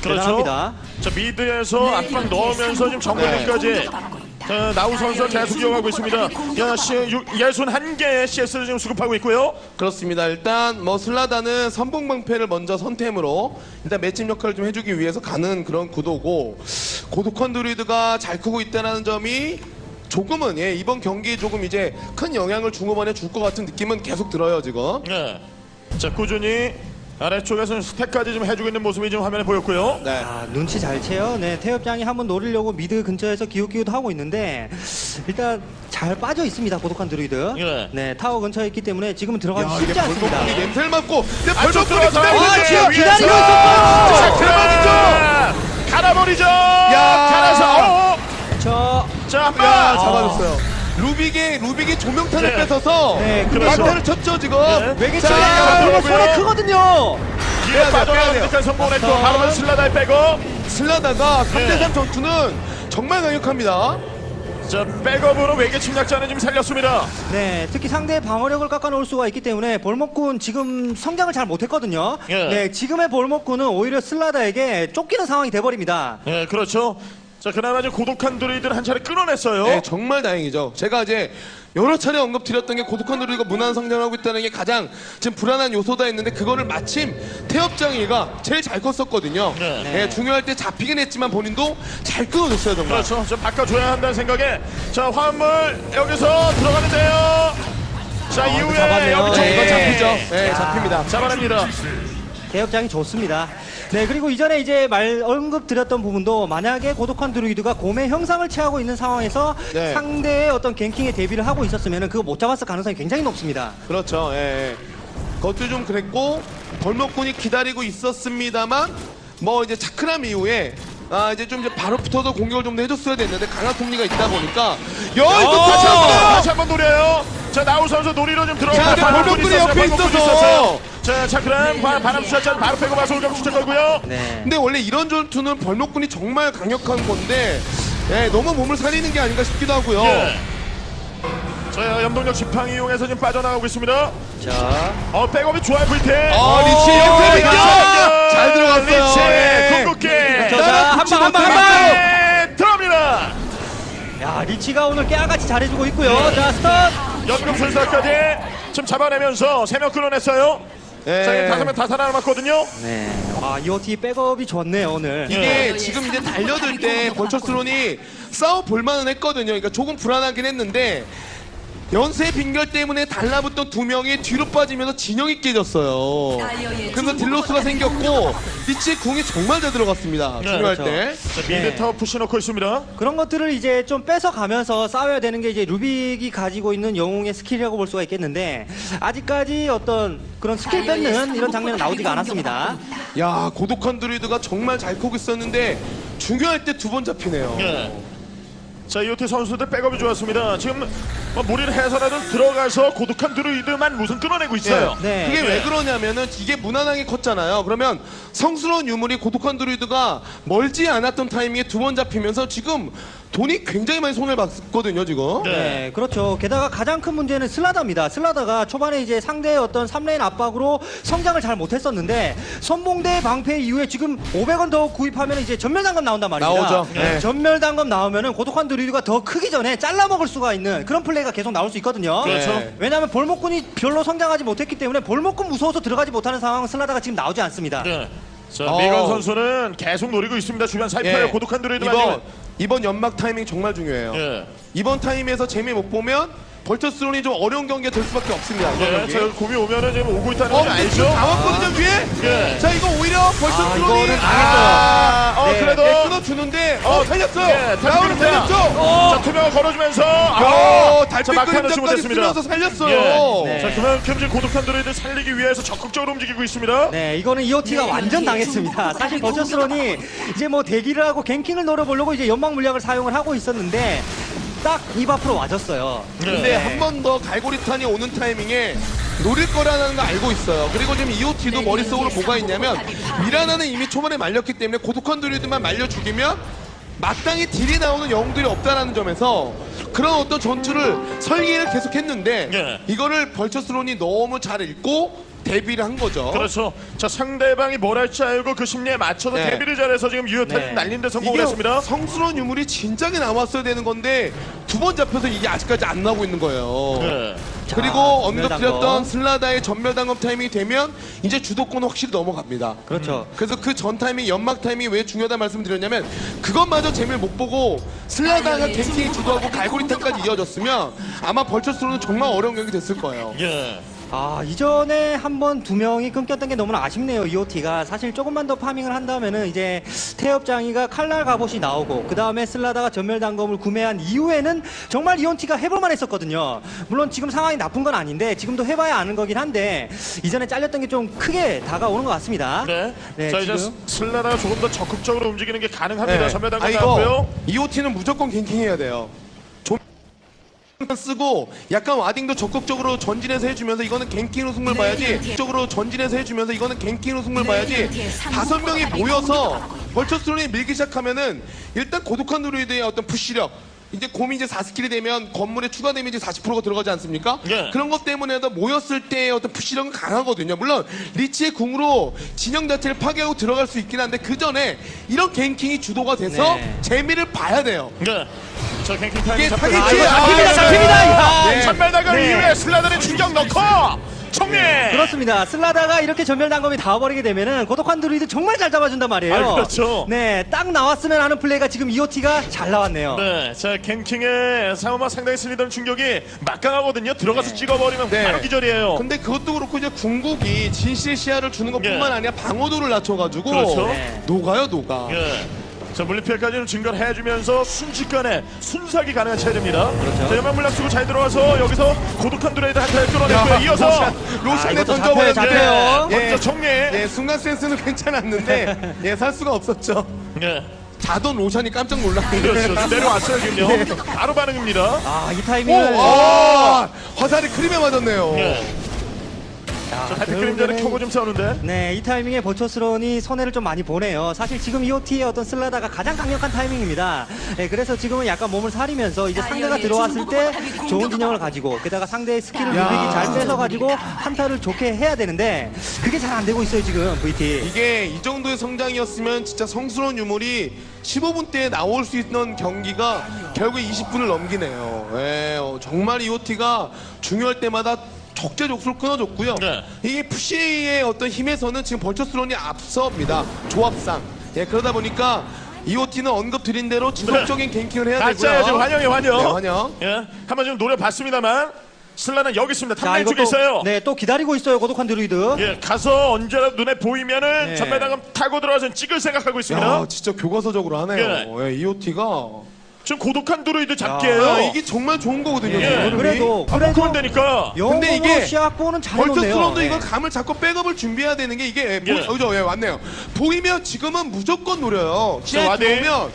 그렇죠. 대단합니다. 자 mid에서 압박 넣으면서 지금 jungling까지 공격받고 있다. 자, 나우 선수가 계속 이어가고 있습니다. 야, 시, 유, 61개의 CS를 지금 수급하고 있고요. 그렇습니다. 일단 뭐 슬라다는 선봉방패를 먼저 선템으로 일단 맷집 역할을 좀 해주기 위해서 가는 그런 구도고 고독한 드루이드가 잘 크고 있다는 점이 조금은 예, 이번 경기에 조금 이제 큰 영향을 중후반에 줄 것 같은 느낌은 계속 들어요 지금. 네. 자, 꾸준히 아래쪽에서 stack까지 좀 해주고 있는 모습이 지금 화면에 보였고요. 네. 아, 눈치 잘 채요. 네, 태엽장이 한번 노리려고 mid 근처에서 기웃기웃 하고 있는데 일단 잘 빠져 있습니다. 고독한 드루이드. 예. 네, 타워 근처에 있기 때문에 지금은 들어가기 야, 이게 쉽지 않습니다. 냄새를 맡고 근데 안쪽 벌목꾼이 들어가서 아, 지금 기다리고 자, 있었어요. 대박이죠. 갈아버리죠. 야. 갈아서. 어. 저 자. 야 잡아줬어요. 루빅의 루빅의 조명탄을 네. 뺏어서 네, 그렇죠. 방패를 쳤죠 지금. 네. 외계 자, 들어가고요. 손에 크거든요. 빼야 돼요, 빠져나가니까 돼요. 성공했고 자. 바로 슬라다에 빼고 슬라다가 네. 3대3 전투는 정말 강력합니다. 자 백업으로 외계 침략자는 지금 살렸습니다. 네, 특히 상대의 방어력을 깎아놓을 수가 있기 때문에 볼목군 지금 성장을 잘 못했거든요. 예. 네, 지금의 볼목군은 오히려 슬라다에게 쫓기는 상황이 돼버립니다. 네 그렇죠. 자 그나마 지금 고독한 드루이드를 한 차례 끊어냈어요. 네, 정말 다행이죠. 제가 이제 여러 차례 언급드렸던 게 고독한 누리가 무난 성장하고 있다는 게 가장 지금 불안한 요소다 했는데 그거를 마침 태엽장이가 제일 잘 컸었거든요. 네. 네, 중요할 때 잡히긴 했지만 본인도 잘 끊어줬어요 정말. 그렇죠. 좀 바꿔줘야 한다는 생각에 자 화물 여기서 들어가는데요. 자 이후에 잡았네요. 여기 네. 이거 잡히죠. 네. 네, 잡힙니다. 잡아냅니다. 대역장이 좋습니다. 네, 그리고 이전에 이제 말 언급 드렸던 부분도 만약에 고독한 드루이드가 곰의 형상을 취하고 있는 상황에서 네. 상대의 어떤 갱킹에 대비를 하고 있었으면 그거 못 잡았을 가능성이 굉장히 높습니다. 그렇죠. 예, 예. 그것도 좀 그랬고 벌목군이 기다리고 있었습니다만 뭐 이제 차크람 이후에 아 이제 좀 이제 바로 붙어서 공격을 좀더 해줬어야 됐는데 강한 톱니가 있다 보니까 야 이거 다시 자, 한번 다시 한번 노려요. 자 나우 선수 노리로 좀 들어가. 자, 근데 벌목군이 옆에 있어서. 자 차크람 바- 바람 수자찬 바로 빼고 마서 올경 추천 걸고요. 네. 근데 원래 이런 전투는 벌목군이 정말 강력한 건데 예, 너무 몸을 살리는 게 아닌가 싶기도 하고요. 예. 자 연동력 지팡이 이용해서 지금 빠져나가고 있습니다. 자, 어 백업이 좋아요 VT. 어, 리치 옆에 있죠. 잘 들어갔어요. 리치 예. 궁극기. 자, 자, 한 방, 한 방, 한 방! 네, 들어갑니다. 야, 리치가 오늘 깨알같이 잘해주고 있고요. 자, stun! 연금술사까지 지금 잡아내면서 세명 끊어냈어요. 예. 자, 지금 다섯 명 다 살아남았거든요. 네. 와, EOT 백업이 좋네요, 오늘. 이게 지금 이제 달려들 때 벌처스론이 싸워 볼만은 했거든요. 그러니까 조금 불안하긴 했는데 연쇄 빙결 때문에 달라붙던 두 명이 뒤로 빠지면서 진영이 깨졌어요. 그래서 deal loss가 생겼고 리치의 궁이 정말 잘 들어갔습니다. 네, 중요할 그렇죠. 때. 자, mid 네. 타워 push 넣고 있습니다. 그런 것들을 이제 좀 뺏어가면서 싸워야 되는 게 이제 루빅이 가지고 있는 영웅의 스킬이라고 볼 수가 있겠는데 아직까지 어떤 그런 스킬 뺏는 이런 장면은 나오지가 않았습니다. 야 고독한 드루이드가 정말 잘 크고 있었는데 중요할 때 두 번 잡히네요. 예. 자, 이오티 선수들 백업이 좋았습니다. 지금 뭐 무리를 해서라도 들어가서 고독한 드루이드만 우선 끊어내고 있어요. 네. 그게 네. 왜 그러냐면은 이게 무난하게 컸잖아요. 그러면 성스러운 유물이 고독한 드루이드가 멀지 않았던 타이밍에 두 번 잡히면서 지금 돈이 굉장히 많이 손해를 봤거든요, 지금. 네. 네, 그렇죠. 게다가 가장 큰 문제는 슬라다입니다. 슬라다가 초반에 이제 상대의 어떤 3 lane 압박으로 성장을 잘 못했었는데 선봉대 방패 이후에 지금 500원 더 구입하면 이제 점멸단검 나온단 말입니다. 나오죠. 네. 점멸단검 나오면은 고독한 드루이드가 더 크기 전에 잘라먹을 수가 있는 그런 플레이가 계속 나올 수 있거든요. 그렇죠. 네. 왜냐하면 벌목꾼이 별로 성장하지 못했기 때문에 벌목꾼 무서워서 들어가지 못하는 상황은 슬라다가 지금 나오지 않습니다. 네. 자, 어. 미건 선수는 계속 노리고 있습니다. 주변 살펴요. 예. 고독한 드루이드 이번 이번 연막 타이밍 정말 중요해요. 예. 이번 타임에서 재미 못 보면 벌처스론이 좀 어려운 경기가 될 수밖에 없습니다. 예. 자, 곰이 오면은 지금 오고 있다는 어, 걸 근데 알죠? 지금 다 왔거든요, 위에? 예. 자, 이거 오히려 아, 벌처스론이 이거는 아, 어, 네. 그래도 네, 끊어주는데 어, 살렸어요. 예, 라운을. 살렸죠. 자, 투명을 걸어주면서 야, 아, 자, 달빛 그림자까지 못했습니다. 쓰면서 살렸어요. 예. 네. 자, 그만큼 지금 고독한 드루이드 살리기 위해서 적극적으로 움직이고 있습니다. 네, 이거는 EOT가 네, 완전 네, 당했습니다. 네, 사실 네, 버처스론이 이제 뭐 대기를 하고 갱킹을 노려보려고 이제 연막 물약을 사용을 하고 있었는데 딱 입 앞으로 와줬어요. 근데 네. 한번 더 갈고리탄이 오는 타이밍에 노릴 거라는 거 알고 있어요. 그리고 지금 EOT도 네, 머릿속으로 네, 뭐가 네, 있냐면. 미라나는 이미 초반에 말렸기 때문에 고독한 드루이드만 말려 죽이면 마땅히 딜이 나오는 영웅들이 없다라는 점에서 그런 어떤 전투를 설계를 계속했는데 네. 이거를 벌처스론이 너무 잘 읽고 대비를 한 거죠. 그렇죠. 자 상대방이 뭘 할지 알고 그 심리에 맞춰서 네. 대비를 잘해서 지금 유효타를 네. 날린데 성공을 이게 했습니다. 성스러운 유물이 진작에 나왔어야 되는 건데 두 번 잡혀서 이게 아직까지 안 나오고 있는 거예요. 네. 그리고 자, 언급드렸던 전멸당검. 슬라다의 전멸 당검 타이밍이 되면 이제 주도권 확실히 넘어갑니다. 그렇죠. 그래서 그 전 타이밍 연막 타이밍이 왜 중요하다 말씀드렸냐면 그것마저 재미를 못 보고 슬라다가 갱킹이 주도하고 갈고리탄까지 이어졌으면 아마 벌처스로는 정말 어려운 경기 됐을 거예요. 예. 아 이전에 한 번 두 명이 끊겼던 게 너무나 아쉽네요 EOT가 사실 조금만 더 파밍을 한다면은 이제 태엽장이가 칼날 갑옷이 나오고 그 다음에 슬라다가 전멸 단검을 구매한 이후에는 정말 EOT가 해볼만 했었거든요 물론 지금 상황이 나쁜 건 아닌데 지금도 해봐야 아는 거긴 한데 이전에 잘렸던 게 좀 크게 다가오는 것 같습니다 네. 네, 자 이제 지금. 슬라다가 조금 더 적극적으로 움직이는 게 가능합니다. 네. 전멸 아 나왔고요. EOT는 무조건 ganking해야 돼요. 좀 쓰고 약간 warding도 적극적으로 전진해서 해주면서 이거는 ganking으로 승부를 네, 봐야지 네, 네. 적극적으로 전진해서 해주면서 이거는 ganking으로 승부를 네, 봐야지. 다섯 명이 모여서. 벌처스론이 밀기 시작하면은 일단 고독한 드루이드의 어떤 push력 이제 곰이 이제 4스킬이 되면 건물에 추가 데미지 40%가 들어가지 않습니까? 네. 그런 것 때문에도 모였을 때의 어떤 push력은 강하거든요. 물론 리치의 궁으로 진영 자체를 파괴하고 들어갈 수 있긴 한데 그 전에 이런 ganking이 주도가 돼서 네. 재미를 봐야 돼요. 네. 자 ganking 타임 있어요. 아, 잡힙니다, 네. 잡힙니다. 야, 네. 점멸 단검 네. 이후에 슬라다는 충격 넣고 정리. 그렇습니다. 슬라다가 이렇게 점멸 단검이 닿아버리게 되면은 고독한 드루이드 정말 잘 잡아준단 말이에요. 아, 그렇죠. 네, 딱 나왔으면 하는 플레이가 지금 EOT가 잘 나왔네요. 네, 자 ganking의 상호마 상당히 슬리더린 충격이 막강하거든요. 들어가서 네. 찍어버리면 네. 바로 기절이에요. 근데 그것도 그렇고 이제 궁극이 진실 시야를 주는 것뿐만 예. 아니라 방어도를 낮춰가지고 그렇죠. 네. 녹아요 녹아. 예. 자 물리피해까지는 증가를 해주면서 순식간에 순삭이 가능한 체제입니다. 그렇죠. 자 연막 물약 쓰고 잘 들어와서 여기서 고독한 드루이드 한타를 끌어냈고요. 야, 이어서 로샨, 아, 로샨에 이것도 던져버렸는데 잡혀요, 잡혀요. 먼저 정리. 예, 순간 센스는 괜찮았는데 예, 살 수가 없었죠. 예. 자던 로샨이 깜짝 놀랐는데. 그렇죠. 내려왔어요 지금요. 바로 반응입니다. 아, 이 오, 타이밍을. 아, 화살이 creep에 맞았네요. 예. 야, 자 달빛 그림자를 켜고 좀 싸우는데. 네, 이 타이밍에 벌처스론이 손해를 좀 많이 보네요. 사실 지금 EOT의 어떤 슬라다가 가장 강력한 타이밍입니다. 네, 그래서 지금은 약간 몸을 사리면서 이제 상대가 들어왔을 때 좋은 진영을 가지고 게다가 상대의 스킬을 야. 루빅이 잘 뺏어가지고 한타를 좋게 해야 되는데 그게 잘 안 되고 있어요 지금 VT. 이게 이 정도의 성장이었으면 진짜 성스러운 유물이 15분 때 나올 수 있는 경기가 결국 20분을 넘기네요. 예, 어, 정말 EOT가 중요할 때마다 적재적소를 끊어줬고요. 네. 이게 push의 어떤 힘에서는 지금 벌처스론이 앞섭니다. 조합상. 예, 그러다 보니까 EOT는 언급 드린 대로 지속적인 갱킹을 해야 되고요. 지금 환영해 환영. 네, 환영. 예. 한번 지금 노려봤습니다만 슬라는 여기 있습니다. 자, 탐내 이거 쪽에 있어요. 네, 또 기다리고 있어요 고독한 드루이드. 예, 가서 언제라도 눈에 보이면은 네. 전매당금 타고 들어와서 찍을 생각하고 있습니다. 야, 진짜 교과서적으로 하네요. 예, EOT가 지금 고독한 드로이드 아, 잡기예요. 이게 정말 좋은 거거든요. 예. 지금. 그래도 한번 그래도 크면 되니까. 근데 이게 시작보는 잘 놓네요. 벌처스론도 네. 이거 감을 잡고 백업을 준비해야 되는 게 이게 보, 예. 어, 그죠? 예, 왔네요. 보이면 지금은 무조건 노려요. 시야에 ward. 들어오면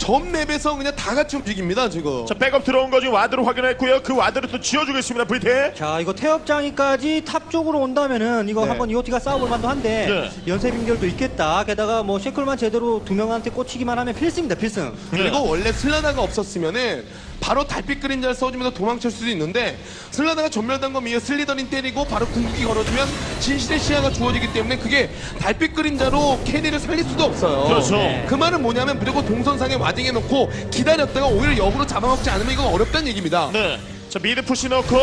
전 맵에서 그냥 다 같이 움직입니다 지금. 자, 백업 들어온 거 지금 ward로 확인했고요. 그 ward를 또 지어주고 있습니다. VT. 자 이거 태엽장이까지 top 쪽으로 온다면은 이거 네. 한번 이오티가 싸워볼 만도 한데 네. 연쇄 빙결도 있겠다 게다가 뭐 shackle만 제대로 두 명한테 꽂히기만 하면 필승입니다 필승 그리고 원래 슬라다가 없었으면은 바로 달빛 그림자를 써주면서 도망칠 수도 있는데 슬라다가 점멸단검 이후에 슬리더린 때리고 바로 궁극기 걸어주면 진실의 시야가 주어지기 때문에 그게 달빛 그림자로 carry를 살릴 수도 없어요. 그렇죠. 네. 그 말은 뭐냐면 무조건 동선상에 warding해 놓고 기다렸다가 오히려 역으로 잡아먹지 않으면 이건 어렵다는 얘기입니다. 네. 자, mid push 넣고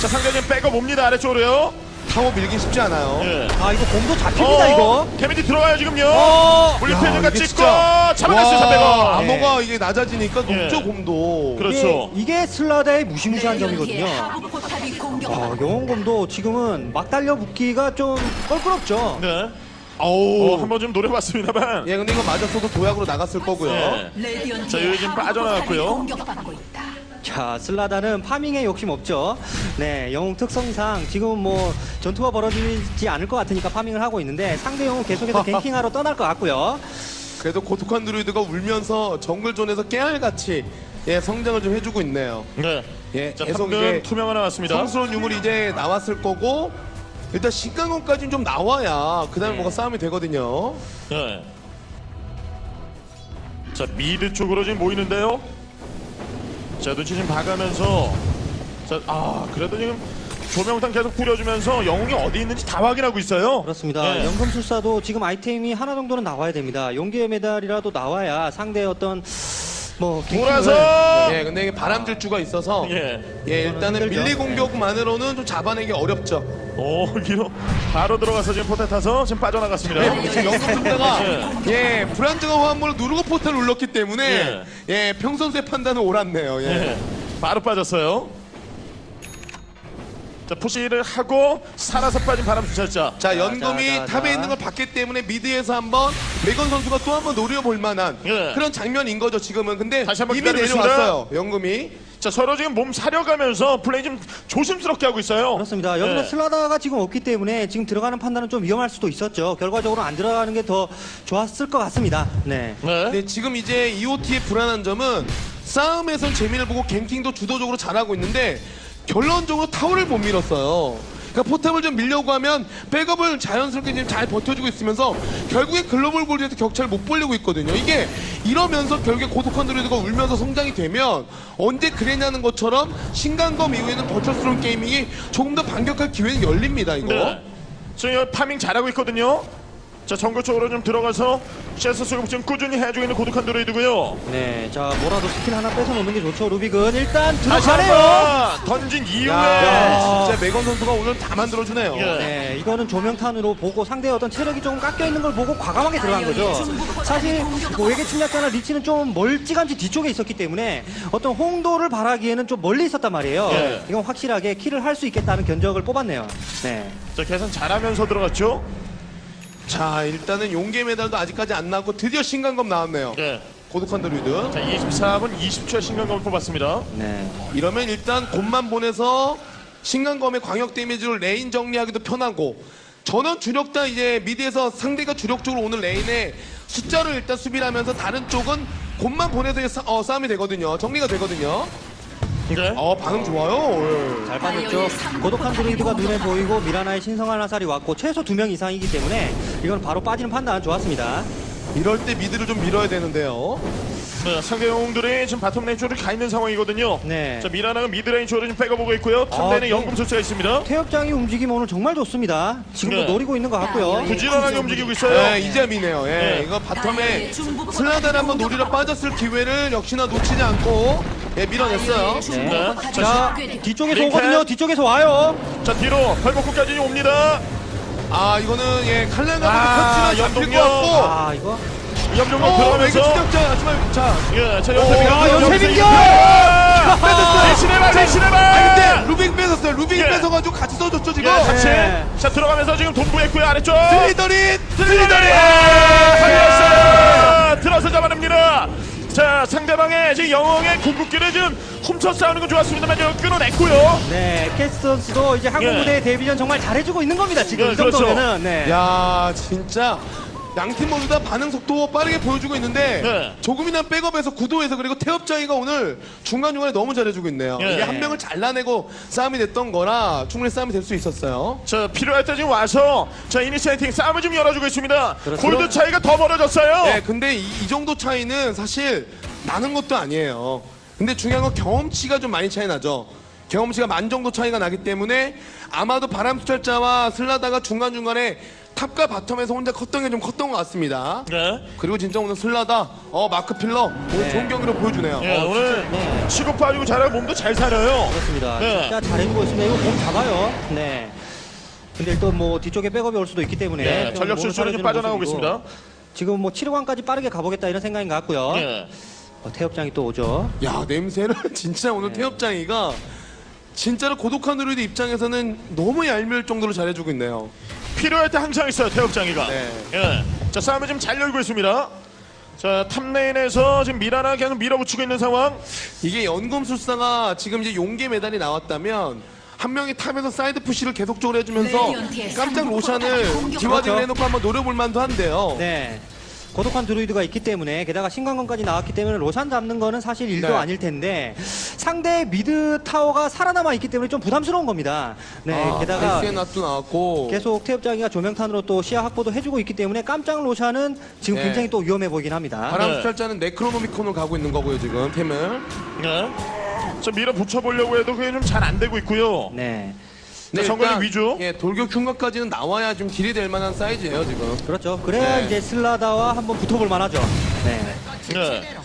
자, 상대 지금 백업 옵니다. 아래쪽으로요. 타워 밀기 쉽지 않아요. 예. 아 이거 곰도 잡힙니다 이거 개미지 들어가요, 지금요. 어 이게 찍고 진짜- 잡아냈어요, 와, 상대가. 암호가 이게 낮아지니까 예. 높죠 곰도. 그렇죠. 이게, 이게 슬라다의 무시무시한 점이거든요 하부 포탑이 아, 영웅곰도 지금은 막 달려붙기가 좀 껄끄럽죠 네. 어우. 어, 한번 좀 노려봤습니다만. 예, 근데 이거 맞았어도 도약으로 나갔을 거고요. 예. 레디언트의 자, 여기 지금 빠져나갔고요. 공격받고 있다. 자 슬라다는 farming에 욕심 없죠 네 영웅 특성상 지금 뭐 전투가 벌어지지 않을 것 같으니까 farming을 하고 있는데 상대 영웅 계속해서 ganking하러 떠날 것 같고요 그래도 고독한 드루이드가 울면서 정글 zone에서 깨알같이 예, 성장을 좀 해주고 있네요. 네. 예, 자, 계속 이제 투명 하나 왔습니다. 성스러운 유물이 이제 나왔을 거고 일단 신강원까지는 좀 나와야 그 다음에 네. 뭐가 싸움이 되거든요. 네. 자 미드 쪽으로 지금 모이는데요. 자 눈치 좀 봐가면서 자 아 그래도 지금 조명탄 계속 뿌려주면서 영웅이 어디 있는지 다 확인하고 있어요. 그렇습니다. 네. 연금술사도 지금 아이템이 하나 정도는 나와야 됩니다. 용기의 메달이라도 나와야 상대의 어떤 뭐 돌아서 예, 근데 이게 바람질주가 있어서 예. 예, 일단은. melee 공격만으로는 좀 잡아내기 어렵죠. 오 위로 바로 들어가서 지금 포탈 타서 지금 빠져나갔습니다. 네, 지금 영국 상대가 예, 불안정한 화물을 누르고 portal을 눌렀기 때문에 예, 평 선수의 판단은 옳았네요. 예. 예. 바로 빠졌어요. 자 push를 하고 살아서 빠진 바람 순찰자. 자, 연금이 자, 자, 자. top에 있는 걸 봤기 때문에 mid에서 한번 메건 선수가 또 한번 노려볼 만한 예. 그런 장면인 거죠, 지금은. 근데 다시 한번 이미 기다리겠습니다. 내려왔어요, 연금이. 자 서로 지금 몸 사려가면서 플레이 좀 조심스럽게 하고 있어요. 그렇습니다. 여기서 예. 슬라다가 지금 없기 때문에 지금 들어가는 판단은 좀 위험할 수도 있었죠. 결과적으로 안 들어가는 게 더 좋았을 것 같습니다. 네. 네. 근데 지금 이제 EOT의 불안한 점은 싸움에선 재미를 보고 갱킹도 주도적으로 잘하고 있는데 결론적으로 타워를 못 밀었어요. 그러니까 포탑을 좀 밀려고 하면 백업을 자연스럽게 지금 잘 버텨주고 있으면서 결국에 global gold에서 격차를 못 벌리고 있거든요. 이게 이러면서 결국에 고독한 드루이드가 울면서 성장이 되면 언제 그랬냐는 것처럼 신광검 이후에는 버처스러운 게이밍이 조금 더 반격할 기회는 열립니다. 이거. 네. 지금 farming 잘하고 있거든요. 자 정글 쪽으로 좀 들어가서 CS 수급 지금 꾸준히 해주고 있는 고독한 드루이드고요. 네. 자, 뭐라도 스킬 하나 뺏어 놓는 게 좋죠. 루빅은 일단 다시 들어가네요. 한번 던진 이후에 야, 진짜 메건 선수가 오늘 다 만들어주네요. 예. 네, 이거는 조명탄으로 보고 상대의 어떤 체력이 조금 깎여 있는 걸 보고 과감하게 들어간 거죠. 사실 뭐 외계 침략자나 리치는 좀 멀찌감치 뒤쪽에 있었기 때문에 어떤 홍도를 바라기에는 좀 멀리 있었단 말이에요. 예. 이건 확실하게 킬을 할 수 있겠다는 견적을 뽑았네요. 네. 자 계산 잘하면서 들어갔죠. 자, 일단은 용계 메달도 아직까지 안 나왔고 드디어 신간검 나왔네요. 예. 고독한 드루이드. 자 24분 20초에 신경감을 뽑았습니다. 네. 이러면 일단 곰만 보내서 신광검의 광역 damage로 lane 정리하기도 편하고 전원 주력단 이제 mid에서 상대가 주력적으로 오는 lane에 숫자로 일단 수비를 하면서 다른 쪽은 곰만 보내서 싸, 어, 싸움이 되거든요. 정리가 되거든요. 네. 어 반응 좋아요. 잘 빠졌죠. 고독한 드루이드가 눈에 보이고 미라나의 신성한 화살이 왔고 최소 두 명 이상이기 때문에 이건 바로 빠지는 판단 좋았습니다. 이럴 때 mid를 좀 밀어야 되는데요. 네, 상대 영웅들이 지금 bottom lane 쪽으로 가 있는 상황이거든요. 네. 자 미라나가 mid lane 쪽으로 좀 빼가보고 있고요. top lane에 네. 연금술사가 있습니다. 태엽장이 움직임 오늘 정말 좋습니다. 지금도 네. 노리고 있는 것 같고요. 부지런하게 움직이고 있어요. 네, 이제 미네요. 예, 네. 이거 bottom에 슬라다를 한번 노리러 빠졌을 기회를 역시나 놓치지 않고 예, 밀어냈어요. 네. 자, 뒤쪽에서. 오거든요. 뒤쪽에서 와요. 자 뒤로 벌목구까지 옵니다. 아 이거는 예 칼날가 아, 터치는 잡힐 것 연동력. 같고. 아, 이거. 염룡로 어, 외교 들어가면서 추격자 하지만 자 예, 자 오, 연세비가 아, 연세빈겨! 뺏었어. 대신해봐, 대신해봐. 아 근데 루빅 뺏었어요. 루빅 예. 뺏어가지고 같이 써줬죠 예, 지금. 같이. 네. 자 들어가면서 지금 동부했고요 아래쪽. 슬리더린 슬리더리 걸렸어요. 들어서 잡아냅니다. 자 상대방의 지금 영웅의 궁극기를 지금 훔쳐 싸우는 건 좋았습니다만 끊어냈고요. 네, 캐스 선수도 이제 한국 예. 무대 데뷔전 정말 잘해주고 있는 겁니다. 지금 예, 이 그렇죠. 정도면은. 네. 야 진짜 양팀 모두 다 반응 속도 빠르게 보여주고 있는데 네. 조금이나 백업에서 구도에서 그리고 태엽장이가 오늘 중간중간에 너무 잘해주고 있네요. 네. 이게 한 명을 잘라내고 싸움이 됐던 거라 충분히 싸움이 될 수 있었어요. 자 필요할 때 지금 와서 자 initiating 싸움을 좀 열어주고 있습니다. 그렇죠. 골드 차이가 더 벌어졌어요. 네, 근데 이, 이 정도 차이는 사실 나는 것도 아니에요. 근데 중요한 건 경험치가 좀 많이 차이 나죠. 경험치가 만 정도 차이가 나기 때문에 아마도 바람수철자와 슬라다가 중간중간에 탑과 바텀에서 혼자 컸던 게 좀 컸던 것 같습니다. 네. 그리고 진짜 오늘 슬라다, 어, 마크 필러, 오늘 네. 좋은 경기로 보여주네요. 예, 어, 오늘 네. 치고 빠지고 잘하고 몸도 잘 살아요. 그렇습니다. 네. 진짜 잘해주고 있습니다. 이거 몸 잡아요. 네. 근데 또 뭐 뒤쪽에 백업이 올 수도 있기 때문에 네, 좀 전력 실수는 좀 빠져나오고 모습이고. 있습니다. 지금 뭐 7호관까지 빠르게 가보겠다 이런 생각인 것 같고요. 예. 어, 태엽장이 또 오죠. 야, 냄새는 진짜 오늘 태엽장이가 진짜로 고독한 드루이드 입장에서는 너무 얄미울 정도로 잘해주고 있네요. 필요할 때 항상 있어요 태엽장이가. 네. 예. 자 싸움을 지금 잘 열고 있습니다. 자 top lane에서 지금 미라나 계속 밀어붙이고 있는 상황. 이게 연금술사가 지금 이제 용기의 메달이 나왔다면 한 명이 top에서 side push를 계속적으로 해주면서 깜짝 로샨을 공격. dewarding을 그렇죠. 해놓고 한번 노려볼 만도 한데요. 네. 고독한 드루이드가 있기 때문에 게다가 신광검까지 나왔기 때문에 로샨 잡는 거는 사실 일도 네. 아닐 텐데 상대 mid 타워가 살아남아 있기 때문에 좀 부담스러운 겁니다. 네. 아, 게다가 발스앤낫도 나왔고 계속 태엽장이가 조명탄으로 또 시야 확보도 해주고 있기 때문에 깜짝 로샨은 지금 네. 굉장히 또 위험해 보이긴 합니다. 바람 순찰자는 네크로노미콘으로 가고 있는 거고요 지금 템을 예. 자 밀어붙여 보려고 해도 그게 좀 잘 안 되고 있고요. 네. 네, 정글링 일단, 위주. 예, 돌격 흉각까지는 나와야 좀 딜이 될 만한 사이즈예요 지금. 그렇죠. 그래야 네. 이제 슬라다와 한번 붙어볼 만하죠. 네. 네.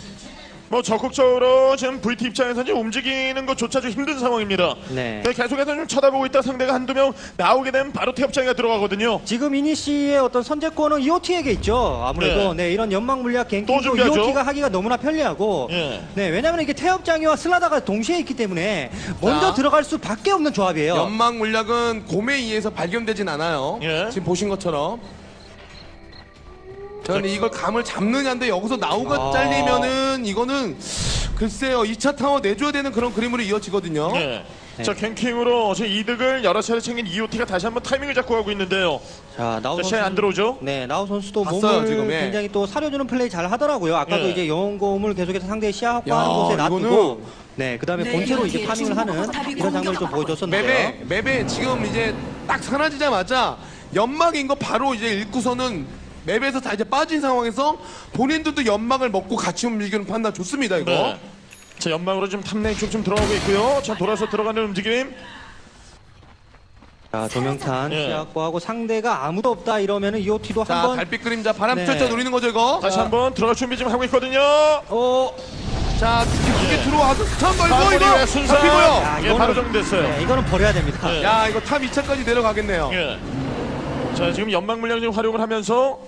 뭐 적극적으로 지금 VT 입장에서 이제 움직이는 것조차 좀 힘든 상황입니다. 네. 계속해서 좀 쳐다보고 있다 상대가 한두 명 나오게 되면 바로 태엽장이가 들어가거든요. 지금 이니시의 어떤 선제권은 EOT에게 있죠. 아무래도 네, 이런 연막 물약 또 갱킹도 준비하죠. EOT가 하기가 너무나 편리하고 예. 네, 왜냐하면 이게 태엽장이와 슬라다가 동시에 있기 때문에 먼저 자. 들어갈 수밖에 없는 조합이에요. 연막 물약은 곰에 의해서 발견되진 않아요. 예. 지금 보신 것처럼. 저는 이걸 감을 잡느냐인데 여기서 나우가 아. 잘리면은 이거는 글쎄요 2차 타워 내줘야 되는 그런 그림으로 이어지거든요. 네. 네. 자 갱킹으로 지금 이득을 여러 차례 챙긴 EOT가 다시 한번 타이밍을 잡고 가고 있는데요. 자, 나우 자, 선수 쟤안 들어오죠? 네, 나우 선수도 봤어요, 몸을 지금, 예. 굉장히 또 사려주는 플레이 잘 하더라고요. 아까도 예. 이제 영웅곰을 계속해서 상대의 시야 야, 확보하는 곳에 놔두고 이거는- 네, 그다음에 네, 본체로 이제 farming을 하는 중국하고 이런 장면을 좀 보여줬었는데요. map에 map에 지금 이제 딱 사라지자마자 연막인 거 바로 이제 읽고서는 map에서 다 이제 빠진 상황에서 본인들도 연막을 먹고 같이 움직이는 판단 좋습니다 이거. 네. 자 연막으로 지금 top lane 쪽좀 들어가고 있고요. 자 돌아서 들어가는 움직임. 자, 조명탄 예. 시야 확보하고 상대가 아무도 없다 이러면은 EOT도 자 한번 달빛 그림자 바람 네. 펼쳐 노리는 거죠 이거. 다시 한번 들어갈 준비 좀 하고 있거든요. 어, 자 깊게 들어와서 stun 걸고 이거 순서. 잡히고요. 야, 예, 바로 정리됐어요. 네, 이거는 버려야 됩니다. 네. 야 이거 top 2차까지 내려가겠네요. 예. 자 지금 연막 물량 좀 활용을 하면서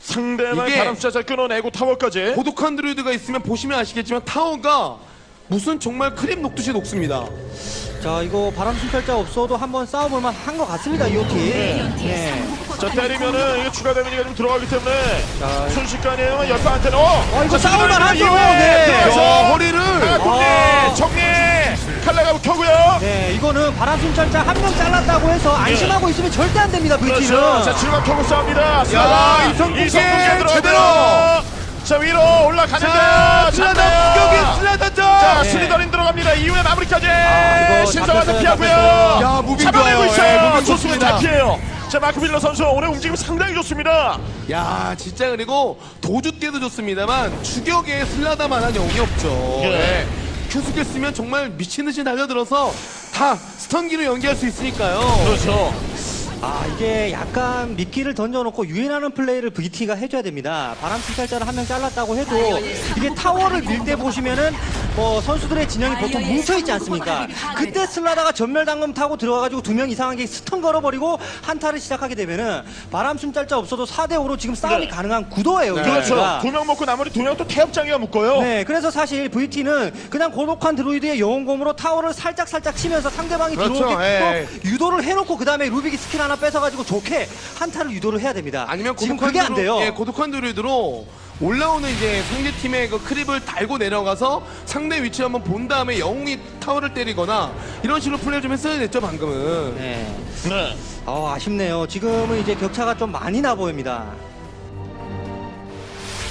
상대방 이게- 바람 순찰자 잘 끊어내고 타워까지. 고독한 드루이드가 있으면 보시면 아시겠지만 타워가 무슨 정말 크림 녹듯이 녹습니다. 자, 이거 바람 순찰자 없어도 한번 싸워볼 만 한 것 같습니다, EOT. 네. 자 때리면은 이게 추가 데미지가 좀 들어가기 때문에 자, 순식간이에요. 열방한테 어. 어, 이거 자, 싸울만 하죠. 네. 들어가서 야, 허리를 아. 정리 칼라가 켜고요. 네, 이거는 바람 순찰자 한 명 잘랐다고 해서 안심하고 있으면 절대 안 됩니다, VT는. 예. 그렇죠. 자 지금 켜고 싸웁니다. 야, 들어가고요. 제대로. 자 위로 올라가는데요. 슬라다 잡네요. 공격이 슬라다죠. 자 네. 스리더린 들어갑니다. 이후에 마무리까지 이거 신성한테 피하고요. 야, moving 잡아내고 좋아요. 있어요. 예, moving. 잘 피해요. 자 마크 빌러 선수 오늘 움직임 상당히 좋습니다. 야 진짜 그리고 도주 때도 좋습니다만 추격에 슬라다만한 영이 없죠. 예. 네. Q skill 쓰면 정말 미친 듯이 달려들어서 다 stun기로 연계할 수 있으니까요. 그렇죠. 아 이게 약간 미끼를 던져놓고 유인하는 플레이를 VT가 해줘야 됩니다. 바람 순찰자를 한 명 잘랐다고 해도 이게 타워를 밀 때 보시면은 뭐 선수들의 진영이 보통 뭉쳐있지 않습니까? 그때 슬라다가 점멸단검 타고 들어가가지고 두 명 이상하게 stun 걸어버리고 한타를 시작하게 되면은 바람 순찰자 없어도 4대5로 지금 싸움이 네. 가능한 구도예요. 네. 그렇죠. 두 명 먹고 나머지 두 명 또 태엽장이가 묶어요. 네, 그래서 사실 VT는 그냥 고독한 드루이드의 영혼곰으로 타워를 살짝 살짝 치면서 상대방이 그렇죠, 들어오게끔 예. 유도를 해놓고 그 다음에 루빅이 스킬 하나 뺏어가지고 좋게 한타를 유도를 해야 됩니다. 아니면 지금 고독한 그게 안 돼요. 예, 고독한 드루이드로 올라오는 이제 상대 팀의 그 creep을 달고 내려가서 상대 위치 한번 본 다음에 영혼곰이 타워를 때리거나 이런 식으로 플레이 좀 했어야 됐죠 방금은. 네. 네. 어, 아쉽네요. 지금은 이제 격차가 좀 많이 나 보입니다.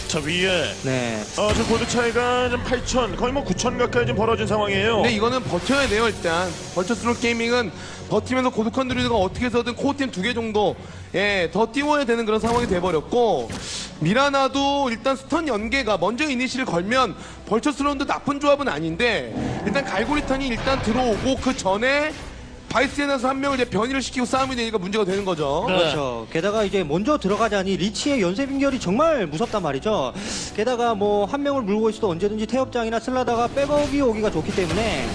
자 위에 네. 어, 저 골드 차이가 좀 8천 거의 뭐 9천 가까이 좀 벌어진 상황이에요. 근데 이거는 버텨야 돼요 일단 버추얼 쓰론 게이밍은 버티면서 고독한 드루이드가 어떻게 해서든 코어템 두 개 정도 예, 더 띄워야 되는 그런 상황이 돼버렸고 미라나도 일단 stun 연계가 먼저 이니시를 걸면 버추얼 쓰론도 나쁜 조합은 아닌데 일단 갈고리탄이 일단 들어오고 그 전에 바이스의 낫에서 한 명을 이제 변이를 시키고 싸움이 되니까 문제가 되는 거죠. 네. 그렇죠. 게다가 이제 먼저 들어가자니 리치의 연쇄 빙결이 정말 무섭단 말이죠. 게다가 뭐 한 명을 물고 있어도 언제든지 태엽장이나 슬라다가 백업이 오기가 좋기 때문에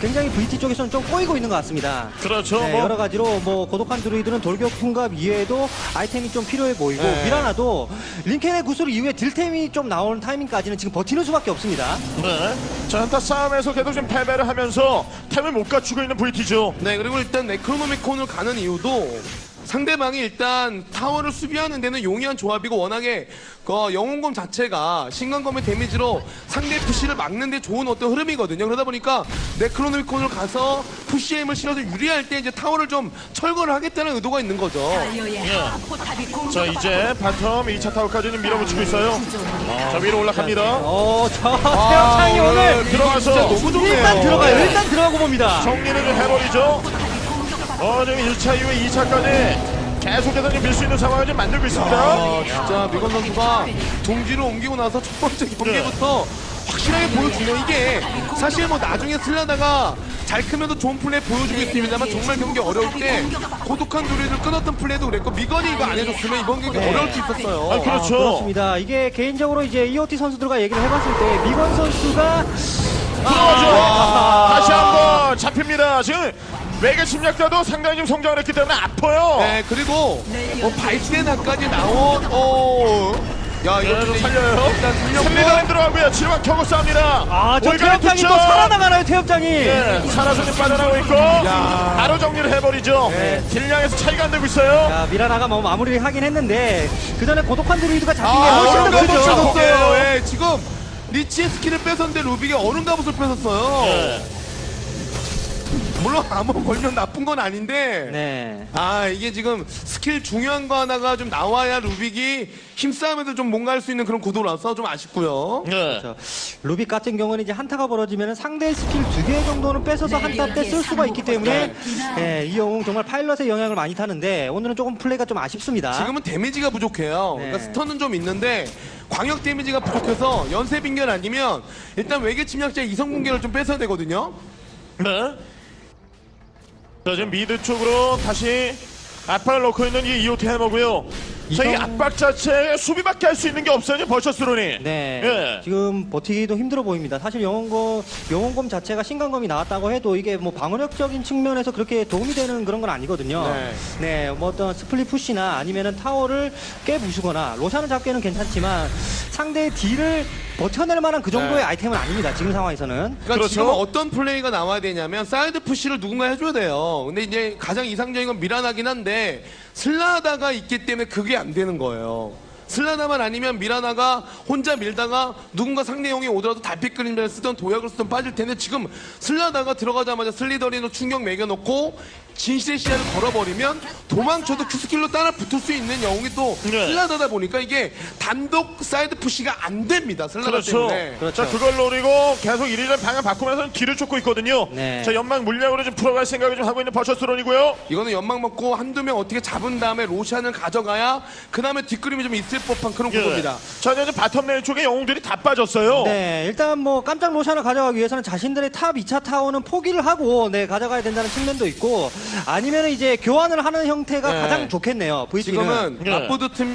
굉장히 VT 쪽에서는 좀 꼬이고 있는 것 같습니다. 그렇죠. 네, 뭐 여러 가지로 뭐 고독한 드루이드는 돌격 풍갑 이외에도 아이템이 좀 필요해 보이고 네. 미라나도 링켄의 구슬 이후에 딜템이 좀 나오는 타이밍까지는 지금 버티는 수밖에 없습니다. 네. 자 한타 싸움에서 계속 좀 패배를 하면서 템을 못 갖추고 있는 VT죠. 네, 그리고 일단 네크로노미콘을 가는 이유도 상대방이 일단 타워를 수비하는 데는 용이한 조합이고 워낙에 그 영혼곰 자체가 신광검의 데미지로 상대 push를 막는 데 좋은 어떤 흐름이거든요. 그러다 보니까 네크로노미콘을 가서 push 힘을 실어서 유리할 때 이제 타워를 좀 철거를 하겠다는 의도가 있는 거죠. 예. 자 이제 bottom 2차 타워까지는 밀어붙이고 있어요. 자 위로 올라갑니다. 어, 저 아, 태엽장이 오늘 들어가서 진짜 너무 좋네요. 일단 들어가요. 일단 들어가고 봅니다. 정리를 좀 해버리죠. 어 지금 1차 이후에 2차까지 계속해서 밀 수 있는 상황을 좀 만들고 있습니다. 아, 진짜 미건 선수가 둥지로 옮기고 나서 첫 번째 경기부터 확실하게 보여주면 이게 사실 뭐 나중에 슬라다가 잘 크면서 좋은 플레이 보여주고 있습니다만 정말 경기 어려울 때 고독한 두리를 끊었던 플레이도 그랬고 미건이 이거 안 해줬으면 이번 경기 어려울 수 있었어요. 아, 그렇죠. 아, 그렇습니다. 이게 개인적으로 이제 EOT 선수들과 얘기를 해봤을 때 미건 선수가 들어가죠. 아. 다시 한번 잡힙니다. 지금 외계 침략자도 상당히 좀 성장을 했기 때문에 아파요. 네, 그리고 어, 발대나까지 나온 어. 야, 이거 네, 좀 살려요. 일단 살렸고 슬리더랜 들어가고요. 지금 겨우 싸웁니다. 아, 저 올가미 태엽장이 또 투척. 살아나가나요, 태엽장이? 네, 살아서 좀 빠져나오고 있고 바로 정리를 해버리죠. 네. 딜량에서 차이가 안 되고 있어요. 자, 미라나가 뭐 마무리를 하긴 했는데 그 전에 고독한 드루이드가 잡힌 게 아, 훨씬 더 크죠. 뺏었어요. 예, 지금 리치의 skill을 뺏었는데 루빅이 얼음 갑옷을 뺏었어요. 네. 물론 암호 걸면 나쁜 건 아닌데. 네. 아 이게 지금 스킬 중요한 거 하나가 좀 나와야 루빅이 힘싸움에서 좀 뭔가 할 수 있는 그런 구도라서 좀 아쉽고요. 네. 그렇죠. 루빅 같은 경우는 이제 한타가 벌어지면 상대 스킬 두 개 정도는 뺏어서 한타 때 쓸 수가 있기 때문에 예, 이 영웅 정말 파일럿의 영향을 많이 타는데 오늘은 조금 플레이가 좀 아쉽습니다. 지금은 데미지가 부족해요. 네. 그러니까 stun은 좀 있는데 광역 데미지가 부족해서 연쇄 빙결 아니면 일단 외계 침략자 이성 붕괴를 좀 뺏어야 되거든요. 네. 자, 지금 mid 쪽으로 다시 압박을 넣고 있는 이 이오티 해머고요. 자, 이 이성- 압박 자체에 수비밖에 할 수 있는 게 없어요, 버추얼 쓰론이. 네. 예. 지금 버티기도 힘들어 보입니다. 사실 영혼곰, 영혼곰 자체가 신광검이 나왔다고 해도 이게 뭐 방어력적인 측면에서 그렇게 도움이 되는 그런 건 아니거든요. 네. 네. 뭐 어떤 split push나 아니면은 타워를 깨부수거나 로샨을 잡기는 괜찮지만 상대의 딜을 버텨낼 만한 그 정도의 네. 아이템은 아닙니다. 지금 상황에서는. 그러니까 그렇죠. 지금 어떤 플레이가 나와야 되냐면 side push를 누군가 해줘야 돼요. 근데 이제 가장 이상적인 건 미라나긴 한데 슬라다가 있기 때문에 그게 안 되는 거예요. 슬라다만 아니면 미라나가 혼자 밀다가 누군가 상대 영웅이 오더라도 달빛 그림자를 쓰던 도약을 쓰던 빠질 텐데 지금 슬라다가 들어가자마자 슬리더린으로 충격 매겨놓고 진실의 시야를 걸어버리면 도망쳐도 Q skill로 따라 붙을 수 있는 영웅이 또 네. 슬라다다 보니까 이게 단독 side push가 안 됩니다. 슬라다 그렇죠. 때문에. 자, 그걸 노리고 계속 이리저리 방향 바꾸면서 뒤를 쫓고 있거든요. 네. 자, 연막 물량으로 좀 풀어갈 생각을 좀 하고 있는 버추얼 쓰론이고요. 이거는 연막 먹고 한두 명 어떻게 잡은 다음에 로샨을 가져가야 그 다음에 뒷그림이 좀 있을 법한 그런 구도입니다. 자, 이제 bottom lane 쪽에 영웅들이 다 빠졌어요. 네, 일단 뭐 깜짝 로샨을 가져가기 위해서는 자신들의 top 2차 타워는 포기를 하고 네, 가져가야 된다는 측면도 있고 아니면 이제 교환을 하는 형태가 네. 가장 좋겠네요. VT는. 지금은 네.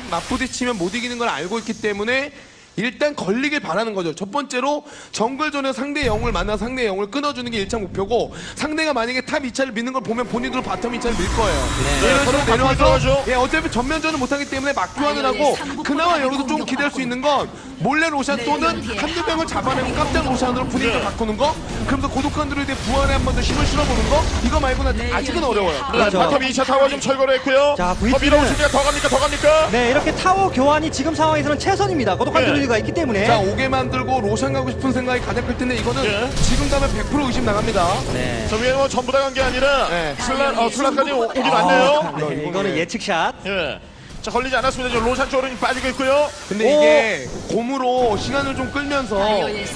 맞부딪히면 못 이기는 걸 알고 있기 때문에 일단 걸리길 바라는 거죠. 첫 번째로 정글전에 상대 영웅을 만나 상대 영웅을 끊어주는 게 1차 목표고 상대가 만약에 top 2차를 미는 걸 보면 본인들은 bottom 2차를 밀 거예요. 네, 식으로 서로 내려와서. 예, 어차피 전면전을 못하기 때문에 맞교환을 하고 그나마 여기서 좀 기대할 수 있는 건 몰래 로샨 또는 한두 명을 잡아내고 깜짝 로샨으로 분위기를 네. 바꾸는 거 그러면서 고독한 드루이드의 부활에 한 번 더 힘을 실어보는 거 이거 말고는 아직은 어려워요. 그렇죠. bottom 2차 타워 좀 철거를 했고요. 자, 더 VT 는 밀어오십니까? 더 갑니까? 더 갑니까? 네, 이렇게 타워 교환이 지금 상황에서는 최선입니다. 고독한 네. 드루이드 가 있기 때문에. 자 오게 만들고 로샨 가고 싶은 생각이 가장 클 텐데 이거는 예. 지금 가면 100% 의심 나갑니다. 네. 저 위에 뭐 전부 다 간 게 아니라 네. 슬라, 어, 슬라까지 오- 오긴 왔네요. 네, 이거는 예측샷. 예. 자, 걸리지 않았습니다. 지금 로샨 쪽으로 빠지고 있고요. 근데 이게 곰으로 시간을 좀 끌면서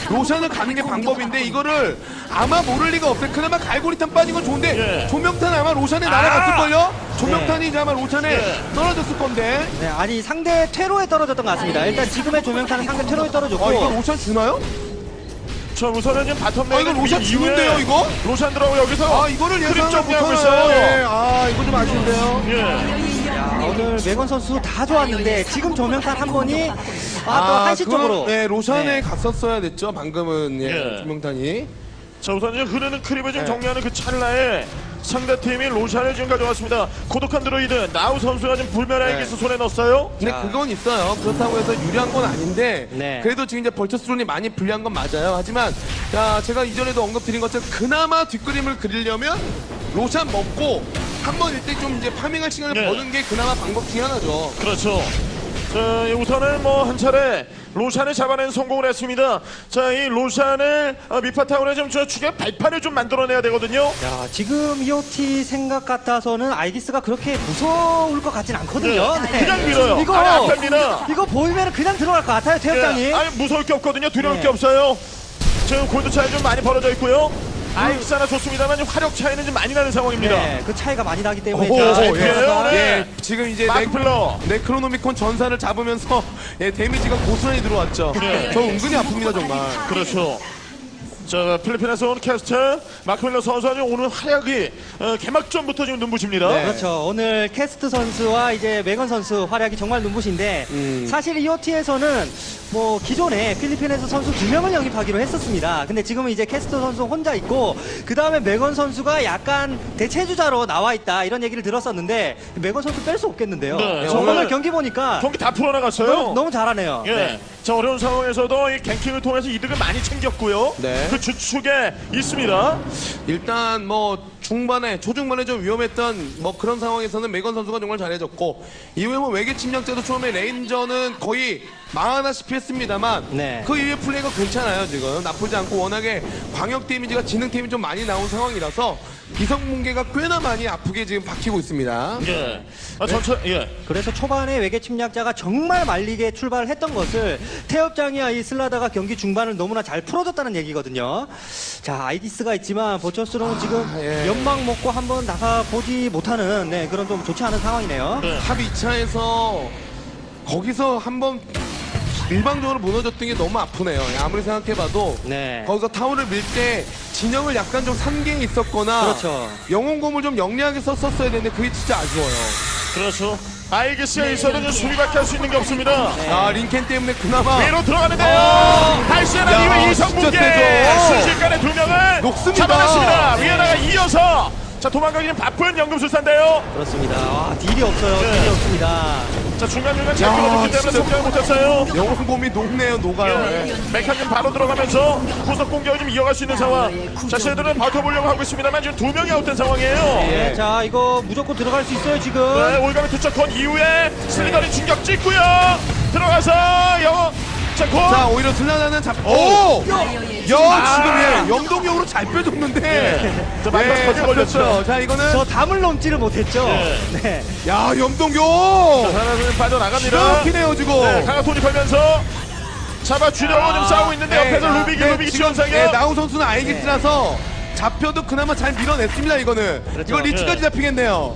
로샨을 가는 게 방법인데 이거를 아마 모를 리가 없어요. 그나마 갈고리탄 빠진 건 좋은데 예. 조명탄 아마 로샨에 날아갔을걸요? 조명탄이 이제 아마 로샨에 예. 떨어졌을 건데 네, 아니 상대 퇴로에 떨어졌던 것 같습니다. 일단 지금의 조명탄은 상대 퇴로에 떨어졌고. 아 이거 로샨 주나요? 저 우선은 지금 bottom 아 lane 이거 로샨 주는데요 이거? 로샨 들어오고 여기서 아 이거를 정리하고 못하나요? 있어요. 예, 아 이거 좀 아쉬운데요 예. 야, 오늘 매건 선수 다 좋았는데 지금 조명탄 한 번이 아, 또 아, 한시적으로. 그건, 네, 로션에 네. 갔었어야 됐죠 방금은 예, 예. 조명탄이 자, 우선 이제 흐르는 크립을 좀 네. 정리하는 그 찰나에 상대팀이 로션을 지금 가져왔습니다. 고독한 드로이드 나우 선수가 지금 불멸의 네. 손에 넣었어요. 근데 자. 그건 있어요. 그렇다고 해서 유리한 건 아닌데 네. 그래도 지금 이제 벌처스론이 많이 불리한 건 맞아요. 하지만 자 제가 이전에도 언급드린 것처럼 그나마 뒷그림을 그리려면 로샨 먹고 한 번 일대 좀 이제 farming할 시간을 네. 버는 게 그나마 방법 중에 하나죠. 그렇죠. 자, 이 우선은 뭐 한 차례 로샨을 잡아낸 성공을 했습니다. 자, 이 로샨을 어, 미파타운에 좀저 추격 발판을 좀 만들어내야 되거든요. 야, 지금 EOT 생각 같아서는 아이기스가 그렇게 무서울 것 같진 않거든요. 네, 그냥 밀어요. 이거, 아니, 앞입니다. 이거 보이면 그냥 들어갈 것 같아요, 태엽장이. 예, 아니 무서울 게 없거든요. 두려울 네. 게 없어요. 지금 골드 차이 좀 많이 벌어져 있고요. 아이스 하나 좋습니다만 화력 차이는 좀 많이 나는 상황입니다. 네, 그 차이가 많이 나기 때문에. 오, 자, 예. 네. 예, 지금 이제 네, 마플러. 네크로노미콘 전사를 잡으면서 예, 데미지가 고스란히 들어왔죠. 네. 저 은근히 아픕니다 정말. 그렇죠. 자 필리핀에서 온 캐스트 마크밀러 지금 오늘 활약이 어, 개막전부터 지금 눈부십니다. 네. 그렇죠. 오늘 캐스트 선수와 이제 메건 선수 활약이 정말 눈부신데 음. 사실 EOT에서는 뭐 기존에 필리핀에서 선수 두 명을 영입하기로 했었습니다. 근데 지금은 이제 캐스트 선수 혼자 있고 그 다음에 메건 선수가 약간 대체주자로 나와 있다 이런 얘기를 들었었는데 메건 선수 뺄 수 없겠는데요. 네, 저 오늘 오늘 경기 보니까 경기 다 풀어나갔어요. 너무, 너무 잘하네요. 예. 네. 자 어려운 상황에서도 이 갱킹을 통해서 이득을 많이 챙겼고요. 네. 그 주축에 있습니다. 일단 뭐 중반에 초중반에 좀 위험했던 뭐 그런 상황에서는 메건 선수가 정말 잘해줬고 이후에 뭐 외계 침략자도 처음에 레인저는 거의 망하다시피 했습니다만 네. 그 이후에 플레이가 괜찮아요 지금 나쁘지 않고 워낙에 광역 데미지가 지능 데미지 좀 많이 나온 상황이라서 이성붕괴가 꽤나 많이 아프게 지금 박히고 있습니다. 예. 아, 전체 예. 그래서 초반에 외계 침략자가 정말 말리게 출발을 했던 것을 태엽장이와 이 슬라다가 경기 중반을 너무나 잘 풀어줬다는 얘기거든요. 자, 아이기스가 있지만 버처스로는 지금 예. 연막 먹고 한번 나가보지 못하는 네, 그런 좀 좋지 않은 상황이네요. 네. 합 2차에서 거기서 한번 일방적으로 무너졌던 게 너무 아프네요. 아무리 생각해봐도 네. 거기서 타워를 밀 때 진영을 약간 좀 산게 있었거나 그렇죠. 영웅검을 좀 영리하게 썼었어야 되는데 그게 진짜 아쉬워요. 그렇죠. 알겠어요. 있어도 좀 수비밖에 할 수 있는 게 없습니다. 네. 아 링켄 때문에 그나마 위로 들어가는데요. 이후에 진짜 이성국의 세죠. 순식간에 두 명을 녹습니다. 잡아냈습니다. 위에다가 이어서 자 도망가기는 바쁜 연금술사인데요. 그렇습니다. 와, 딜이 없어요. 네. 딜이 없습니다. 자 중간 중간 잘 끌어줬기 때문에 진짜. 성장을 못했어요. 영웅검이 녹네요 녹아요. 예. 예. 메카님 바로 들어가면서 구석 공격을 좀 이어갈 수 있는 상황. 자, 쟤들은 버텨보려고 하고 있습니다만 지금 두 명이 아웃된 상황이에요. 네, 자, 이거 무조건 들어갈 수 있어요, 지금. 네, 올가미 투척 건 이후에 슬리더리 충격 찍고요. 들어가서 영 어. 자, 고. 자 오히려 슬라나는 잡. 오! 야 지금 예 영동력으로 잘 빼줬는데. 예. 자, 마지막 스포츠 걸렸죠. 걸렸어요. 자 이거는 저 담을 넘지를 못했죠. 네. 네. 야 염동력. 하나는 빠져나갑니다. 시원히네요 지금. 네, 강한 돌입하면서 잡아주려고 좀 싸우고 있는데 옆에서 나- 루빅이 네, 루빅이 지원상이요. 네, 나우 선수는 아이기스라서 잡혀도 그나마 잘 밀어냈습니다 이거는. 그렇죠. 이거 리치까지 네. 잡히겠네요.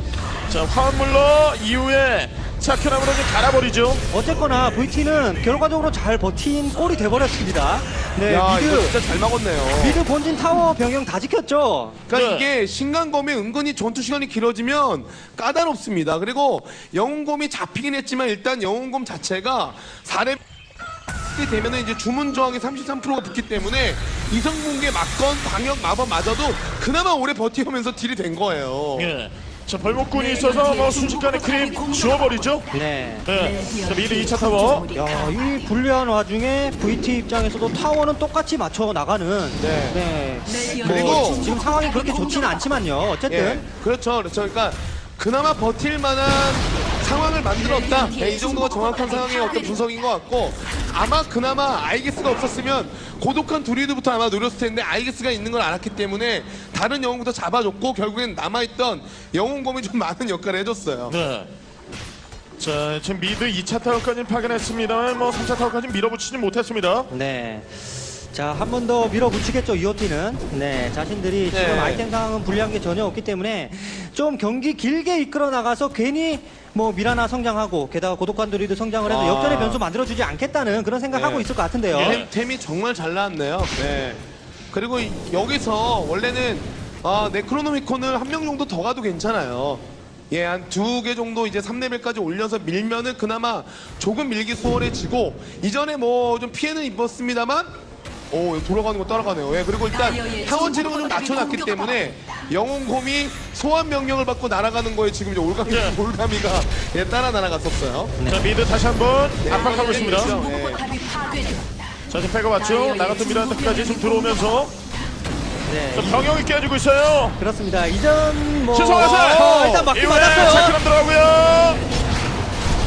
자, 화물로 이후에 차크남으로 좀 갈아버리죠. 어쨌거나 VT는 결과적으로 잘 버틴 꼴이 돼버렸습니다. 네, 야 이거 mid, 진짜 잘 막았네요. mid 본진 타워 병영 다 지켰죠. 그러니까 네. 이게 신간검이 은근히 전투 시간이 길어지면 까다롭습니다. 그리고 영웅곰이 잡히긴 했지만 일단 영웅곰 자체가 4렙 되면은 이제 주문 저항이 33%가 붙기 때문에 이성붕괴 맞건 광역 마법 맞아도 그나마 오래 버티면서 딜이 된 거예요. 예. 자, 벌목꾼이 있어서 뭐 순식간에 creep 지워버리죠. 네. 네. 자, mid 2차 타워. 야, 이 불리한 와중에 VT 입장에서도 타워는 똑같이 맞춰 나가는. 네. 네. 그리고 뭐 지금 상황이 그렇게 좋지는 않지만요. 어쨌든. 예, 그렇죠, 그렇죠. 그러니까 그나마 버틸 만한 상황을 만들었다. 네, 이 정도가 정확한 상황의 어떤 분석인 것 같고 아마 그나마 아이기스가 없었으면 고독한 드루이드부터 아마 노렸을 텐데 아이기스가 있는 걸 알았기 때문에 다른 영웅부터 잡아줬고 결국엔 남아있던 영웅검이 좀 많은 역할을 해줬어요. 네. 자, 지금 미드 2차 타워까지는 파견했습니다만 뭐 3차 타워까지 밀어붙이지 못했습니다. 네. 자, 한 번 더 밀어붙이겠죠, 이오티는. 네, 자신들이 네. 지금 아이템 상황은 불리한 게 전혀 없기 때문에 좀 경기 길게 이끌어 나가서 괜히 뭐 미라나 성장하고 게다가 고독한 도리도 성장을 해서 아. 역전의 변수 만들어주지 않겠다는 그런 생각하고 네. 있을 것 같은데요. 예. 템, 템이 정말 잘 나왔네요. 네. 그리고 이- 여기서 원래는 아, 네크로노미콘을 한 명 정도 더 가도 괜찮아요. 예, 한 두 개 정도 이제 3레벨까지 올려서 밀면은 그나마 조금 밀기 수월해지고 이전에 뭐 좀 피해는 입었습니다만 오, 돌아가는 거 따라가네요. 예, 그리고 일단 타원 체력을 좀 낮춰놨기 때문에 영웅곰이 소환 명령을 받고 날아가는 거에 지금 이제 올가미, 예. 올가미가 예, 따라 날아갔었어요. 자, 미드 다시 한번 압박하고 있습니다. 그렇죠. 예. 포탑이 파괴되었다. 자, 지금 패가 왔죠. 나 같은 미란드까지 좀 들어오면서 네. 자, 병영이 깨지고 있어요. 그렇습니다. 이전 뭐 신성화살! 어, 일단 이후에 맞았어요. 차크남 들어가고요.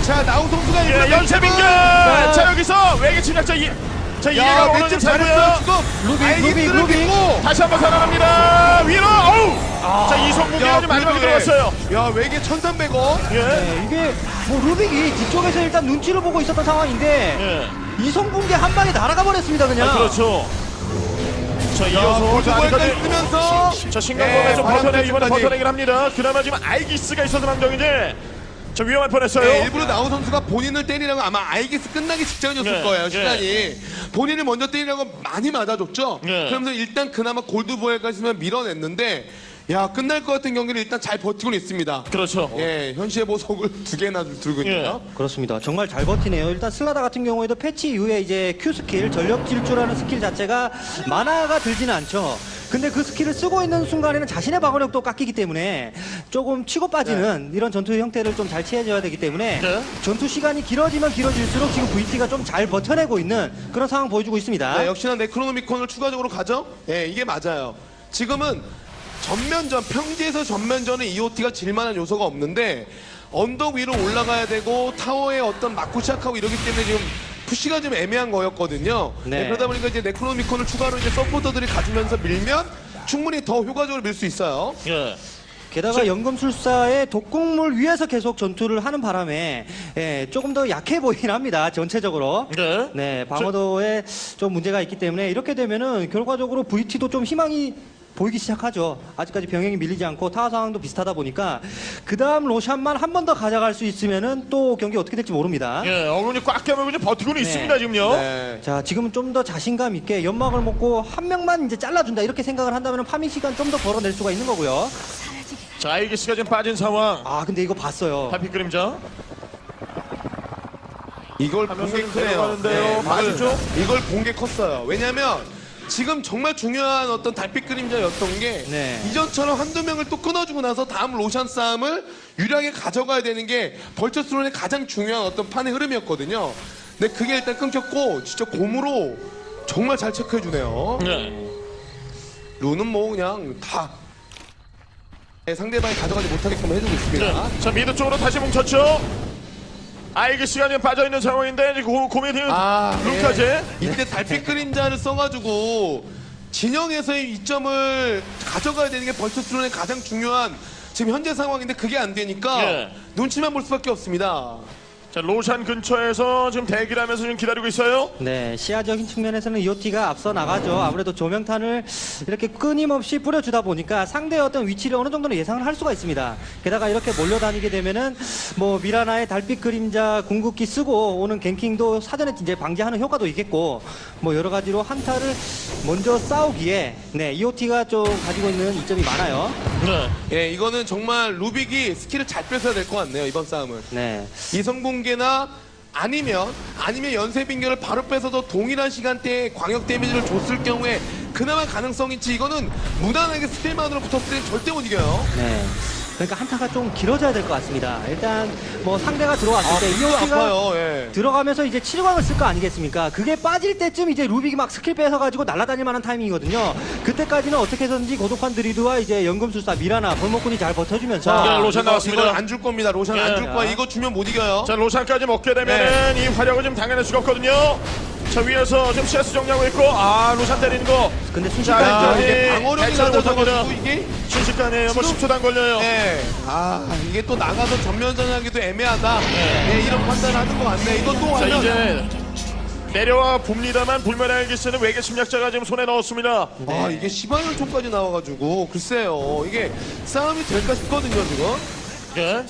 자, 나우 선수가 예, 일부러 연쇄 빙결! 자, 자, 여기서 외계 침략자 이, 자, 이해가 야, 오는 맷집 살고요. 잘했어요, 루빅, 루빅. 믿고. 다시 한번 살아납니다. 위로! 어우! 자, 이성국이가 좀 마지막에 들어갔어요. 예. 야, 외계 1,300원. 예. 네, 이게 뭐 루빅이 뒤쪽에서 일단 눈치를 보고 있었던 상황인데 예. 이성분계 한 방에 날아가 버렸습니다 그냥. 아, 그렇죠. 자, 야, 이어서 아직까지 쓰면서 자, 신강범에서 예, 벗어내, 이번에. 벗어내긴 합니다. 그나마 지금 알기스가 있어서 망정이지. 자 위험할 뻔했어요. 네, 일부러 나온 선수가 본인을 때리라고 아마 아이기스 끝나기 직전이었을 네, 거예요 네. 시간이 본인을 먼저 때리라고 많이 맞아줬죠 네. 그러면서 일단 그나마 골드보에까지만 밀어냈는데 야 끝날 것 같은 경기를 일단 잘 버티고는 있습니다 그렇죠. 예 현시의 보석을 두 개나 들고 있네요 그렇습니다. 정말 잘 버티네요. 일단 슬라다 같은 경우에도 패치 이후에 이제 Q 스킬, 전력 질주라는 스킬 자체가 마나가 들지는 않죠. 근데 그 스킬을 쓰고 있는 순간에는 자신의 방어력도 깎이기 때문에 조금 치고 빠지는 이런 전투 형태를 좀 잘 취해줘야 되기 때문에 네. 전투 시간이 길어지면 길어질수록 지금 VT가 좀 잘 버텨내고 있는 그런 상황 보여주고 있습니다. 네, 역시나 네크로노미콘을 추가적으로 가죠 예 이게 맞아요 지금은 전면전 평지에서 전면전은 EOT가 질만한 요소가 없는데 언덕 위로 올라가야 되고 타워에 어떤 맞고 시작하고 이러기 때문에 지금 푸시가 좀 애매한 거였거든요. 네. 네, 그러다 보니까 이제 네크로노미콘을 추가로 이제 서포터들이 가지면서 밀면 충분히 더 효과적으로 밀 수 있어요. 예. 게다가 연금술사의 독극물 위에서 계속 전투를 하는 바람에 예, 조금 더 약해 보이긴 합니다. 전체적으로. 네. 네, 방어도에 좀 문제가 있기 때문에 이렇게 되면은 결과적으로 VT도 좀 희망이 보이기 시작하죠. 아직까지 병영이 밀리지 않고 타워 상황도 비슷하다 보니까 그 다음 로샨만 한 번 더 가져갈 수 있으면은 또 경기 어떻게 될지 모릅니다. 예. 어금니 꽉 깨물고 이제 버티고는 네. 있습니다 지금요. 네. 자, 지금은 좀 더 자신감 있게 연막을 먹고 한 명만 이제 잘라준다 이렇게 생각을 한다면 farming 시간 좀 더 벌어낼 수가 있는 거고요. 자 아이기스가 지금 빠진 상황. 아, 근데 이거 봤어요. 달빛 그림자. 이걸 하면서 본게좀 크네요. 내려가는데요. 맞죠? 이걸 본게 컸어요. 왜냐면 지금 정말 중요한 어떤 달빛 그림자였던 게 네. 이전처럼 한두 명을 또 끊어주고 나서 다음 로션 싸움을 유리하게 가져가야 되는 게 벌처스론의 가장 중요한 어떤 판의 흐름이었거든요. 근데 그게 일단 끊겼고 진짜 곰으로 정말 잘 체크해주네요. 네. 룬은 뭐 그냥 다 상대방이 가져가지 못하게끔 해주고 있습니다. 네. 자 미드 쪽으로 다시 뭉쳤죠. 아이기스가 지금 빠져 있는 상황인데 고, 고민이 아, 룩까지. 예. 이때 달빛 그림자를 써가지고 진영에서의 이점을 가져가야 되는 게 벌처스론의 가장 중요한 지금 현재 상황인데 그게 안 되니까 예. 눈치만 볼 수밖에 없습니다. 자 로샨 근처에서 지금 대기를 하면서 지금 기다리고 있어요. 네, 시야적인 측면에서는 이오티가 앞서 나가죠. 아무래도 조명탄을 이렇게 끊임없이 뿌려주다 보니까 상대의 어떤 위치를 어느 정도는 예상을 할 수가 있습니다. 게다가 이렇게 몰려다니게 되면은 뭐 미라나의 달빛 그림자 궁극기 쓰고 오는 ganking도 사전에 이제 방지하는 효과도 있겠고 뭐 여러 가지로 한타를 먼저 싸우기에 네, EOT가 좀 가지고 있는 이점이 많아요. 네. 예, 이거는 정말 루빅이 스킬을 잘 뺏어야 될 것 같네요 이번 싸움은. 네. 이성붕괴나 아니면 아니면 연쇄 빙결을 바로 뺏어서 동일한 시간대에 광역 데미지를 줬을 경우에 그나마 가능성이 있지 이거는 무난하게 스킬만으로 붙었을 때 절대 못 이겨요. 네. 그러니까 한타가 좀 길어져야 될 것 같습니다. 일단 뭐 상대가 들어왔을 때 이거 EOT가 아파요. 예. 들어가면서 이제 칠광을 쓸 거 아니겠습니까? 그게 빠질 때쯤 이제 루빅이 막 스킬 뺏어가지고 날아다닐 만한 타이밍이거든요. 그때까지는 어떻게 해서든지 고독한 드루이드와 이제 연금술사 미라나 벌목꾼이 잘 버텨주면서 자, 로샨 나왔습니다. 이건 안줄 겁니다. 로샨 예. 안줄 거야. 이거 주면 못 이겨요. 자 로샨까지 먹게 되면 은 이 화력을 좀 당해낼 수가 없거든요. 자 위에서 지금 CS 정리하고 있고 아 로샨 때리는 거. 근데 자, 순식간에 아, 이제 이게 방어력이 낮아져가지고 못합니다. 이게 순식간에 뭐 지금- 10초도 안 걸려요. 예. 아 이게 또 나가서 전면전하기도 애매하다. 예, 이런 판단을 하는 것 같네. 이거 또자 하면 이제 내려와 봅니다만 불멸의 기스는 외계 침략자가 지금 손에 넣었습니다. 아 이게 시바열총까지 나와가지고 글쎄요 이게 싸움이 될까 싶거든요 지금. 예.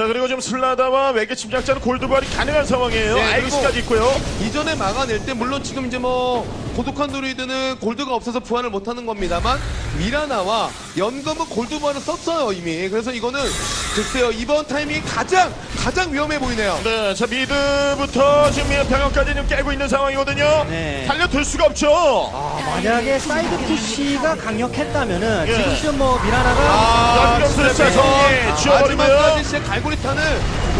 자 그리고 지금 슬라다와 외계 침략자는 골드발이 가능한 상황이에요. 네, 아이기스까지 있고요. 이전에 막아낼 때 물론 지금 이제 뭐 고독한 드루이드는 골드가 없어서 부활을 못하는 겁니다만 미라나와 연금은 골드 부활을 썼어요 이미 그래서 이거는 글쎄요 이번 타이밍이 가장 가장 위험해 보이네요 네, 자 mid부터 지금 병역까지 지금 깨고 있는 상황이거든요. 네. 달려들 수가 없죠. 아, 만약에 side push가 강력했다면은 예. 지금쯤 뭐 미라나가 아, 써서 네. 지워버리고요. 마지막까지 진짜 갈고리탄을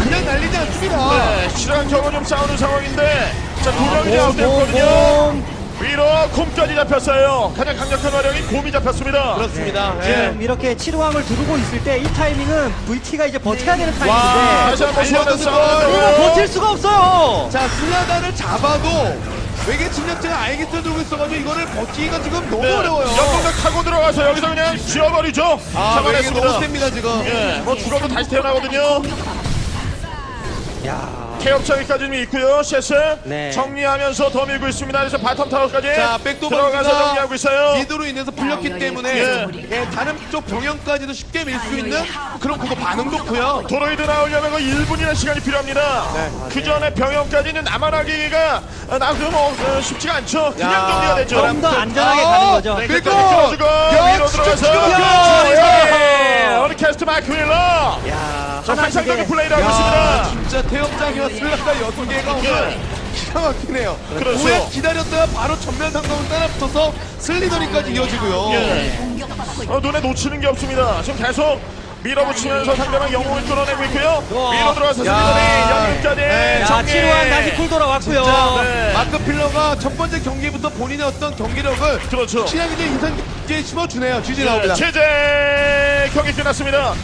그냥 날리지 않습니다 네, 실한 경우 좀 싸우는 상황인데 자두 명이 곰, 아웃됐거든요. 곰, 위로 곰까지 잡혔어요. 가장 강력한 화력이 곰이 잡혔습니다. 그렇습니다 예. 지금 이렇게 치루왕을 두르고 있을 때 이 타이밍은 VT가 이제 버텨야 되는 와, 타이밍인데 다시 한번 버틸 수가 없어요. 자 슬라다를 잡아도 외계 침략자가 알겠어 들고 있어가지고 이거를 버티기가 지금 너무 네, 어려워요 연봉을 타고 들어가서 여기서 그냥 지워버리죠. 아 외계 너무. 셉니다 지금 예, 뭐 죽어도 다시 태어나거든요. 야. 좀 있고요. CS 네. 정리하면서 더 밀고 있습니다. 그래서 바텀 타워까지 자, 백도 들어가서 정리하고 있어요. 미드로 인해서 풀렸기 때문에 예. 예, 다른 쪽 병영까지도 쉽게 밀 수 있는 그런 그거 반응 좋고요. 도로이드 나오려면 그 1분이라는 시간이 필요합니다. 그 전에 병영까지는 남아나기가 나그면 어, 쉽지가 않죠. 그냥 야, 정리가 되죠. 바람- 좀더 안전하게 아, 가는 거죠. 네, 그리고 껴주고 야, 위로 들어가서 막혀요. 야, 우리 캐스트 마크 윌러 야, 자, 환상적인 플레이를 하고 야, 있습니다. 진짜 태엽장이와 슬라가 여섯 개가 오늘 기가 막히네요. 그렇죠. 오해 기다렸다가 바로 전면 상공을 따라붙어서 슬리더리까지 이어지고요. 예. 어, 눈에 놓치는 게 없습니다. 지금 계속 밀어붙이면서 상대방 영웅을 끌어내고 있고요. 밀어 들어가서 야. 슬리더리 연금까지 네. 야, 정리. 7호한 다시 쿨 돌아왔고요. 자, 네. 마크 필러가 첫 번째 경기부터 본인의 어떤 경기력을 그렇죠. 확실하게 인상 깊게 심어주네요. 예, 나옵니다. 제재 경기 끝났습니다.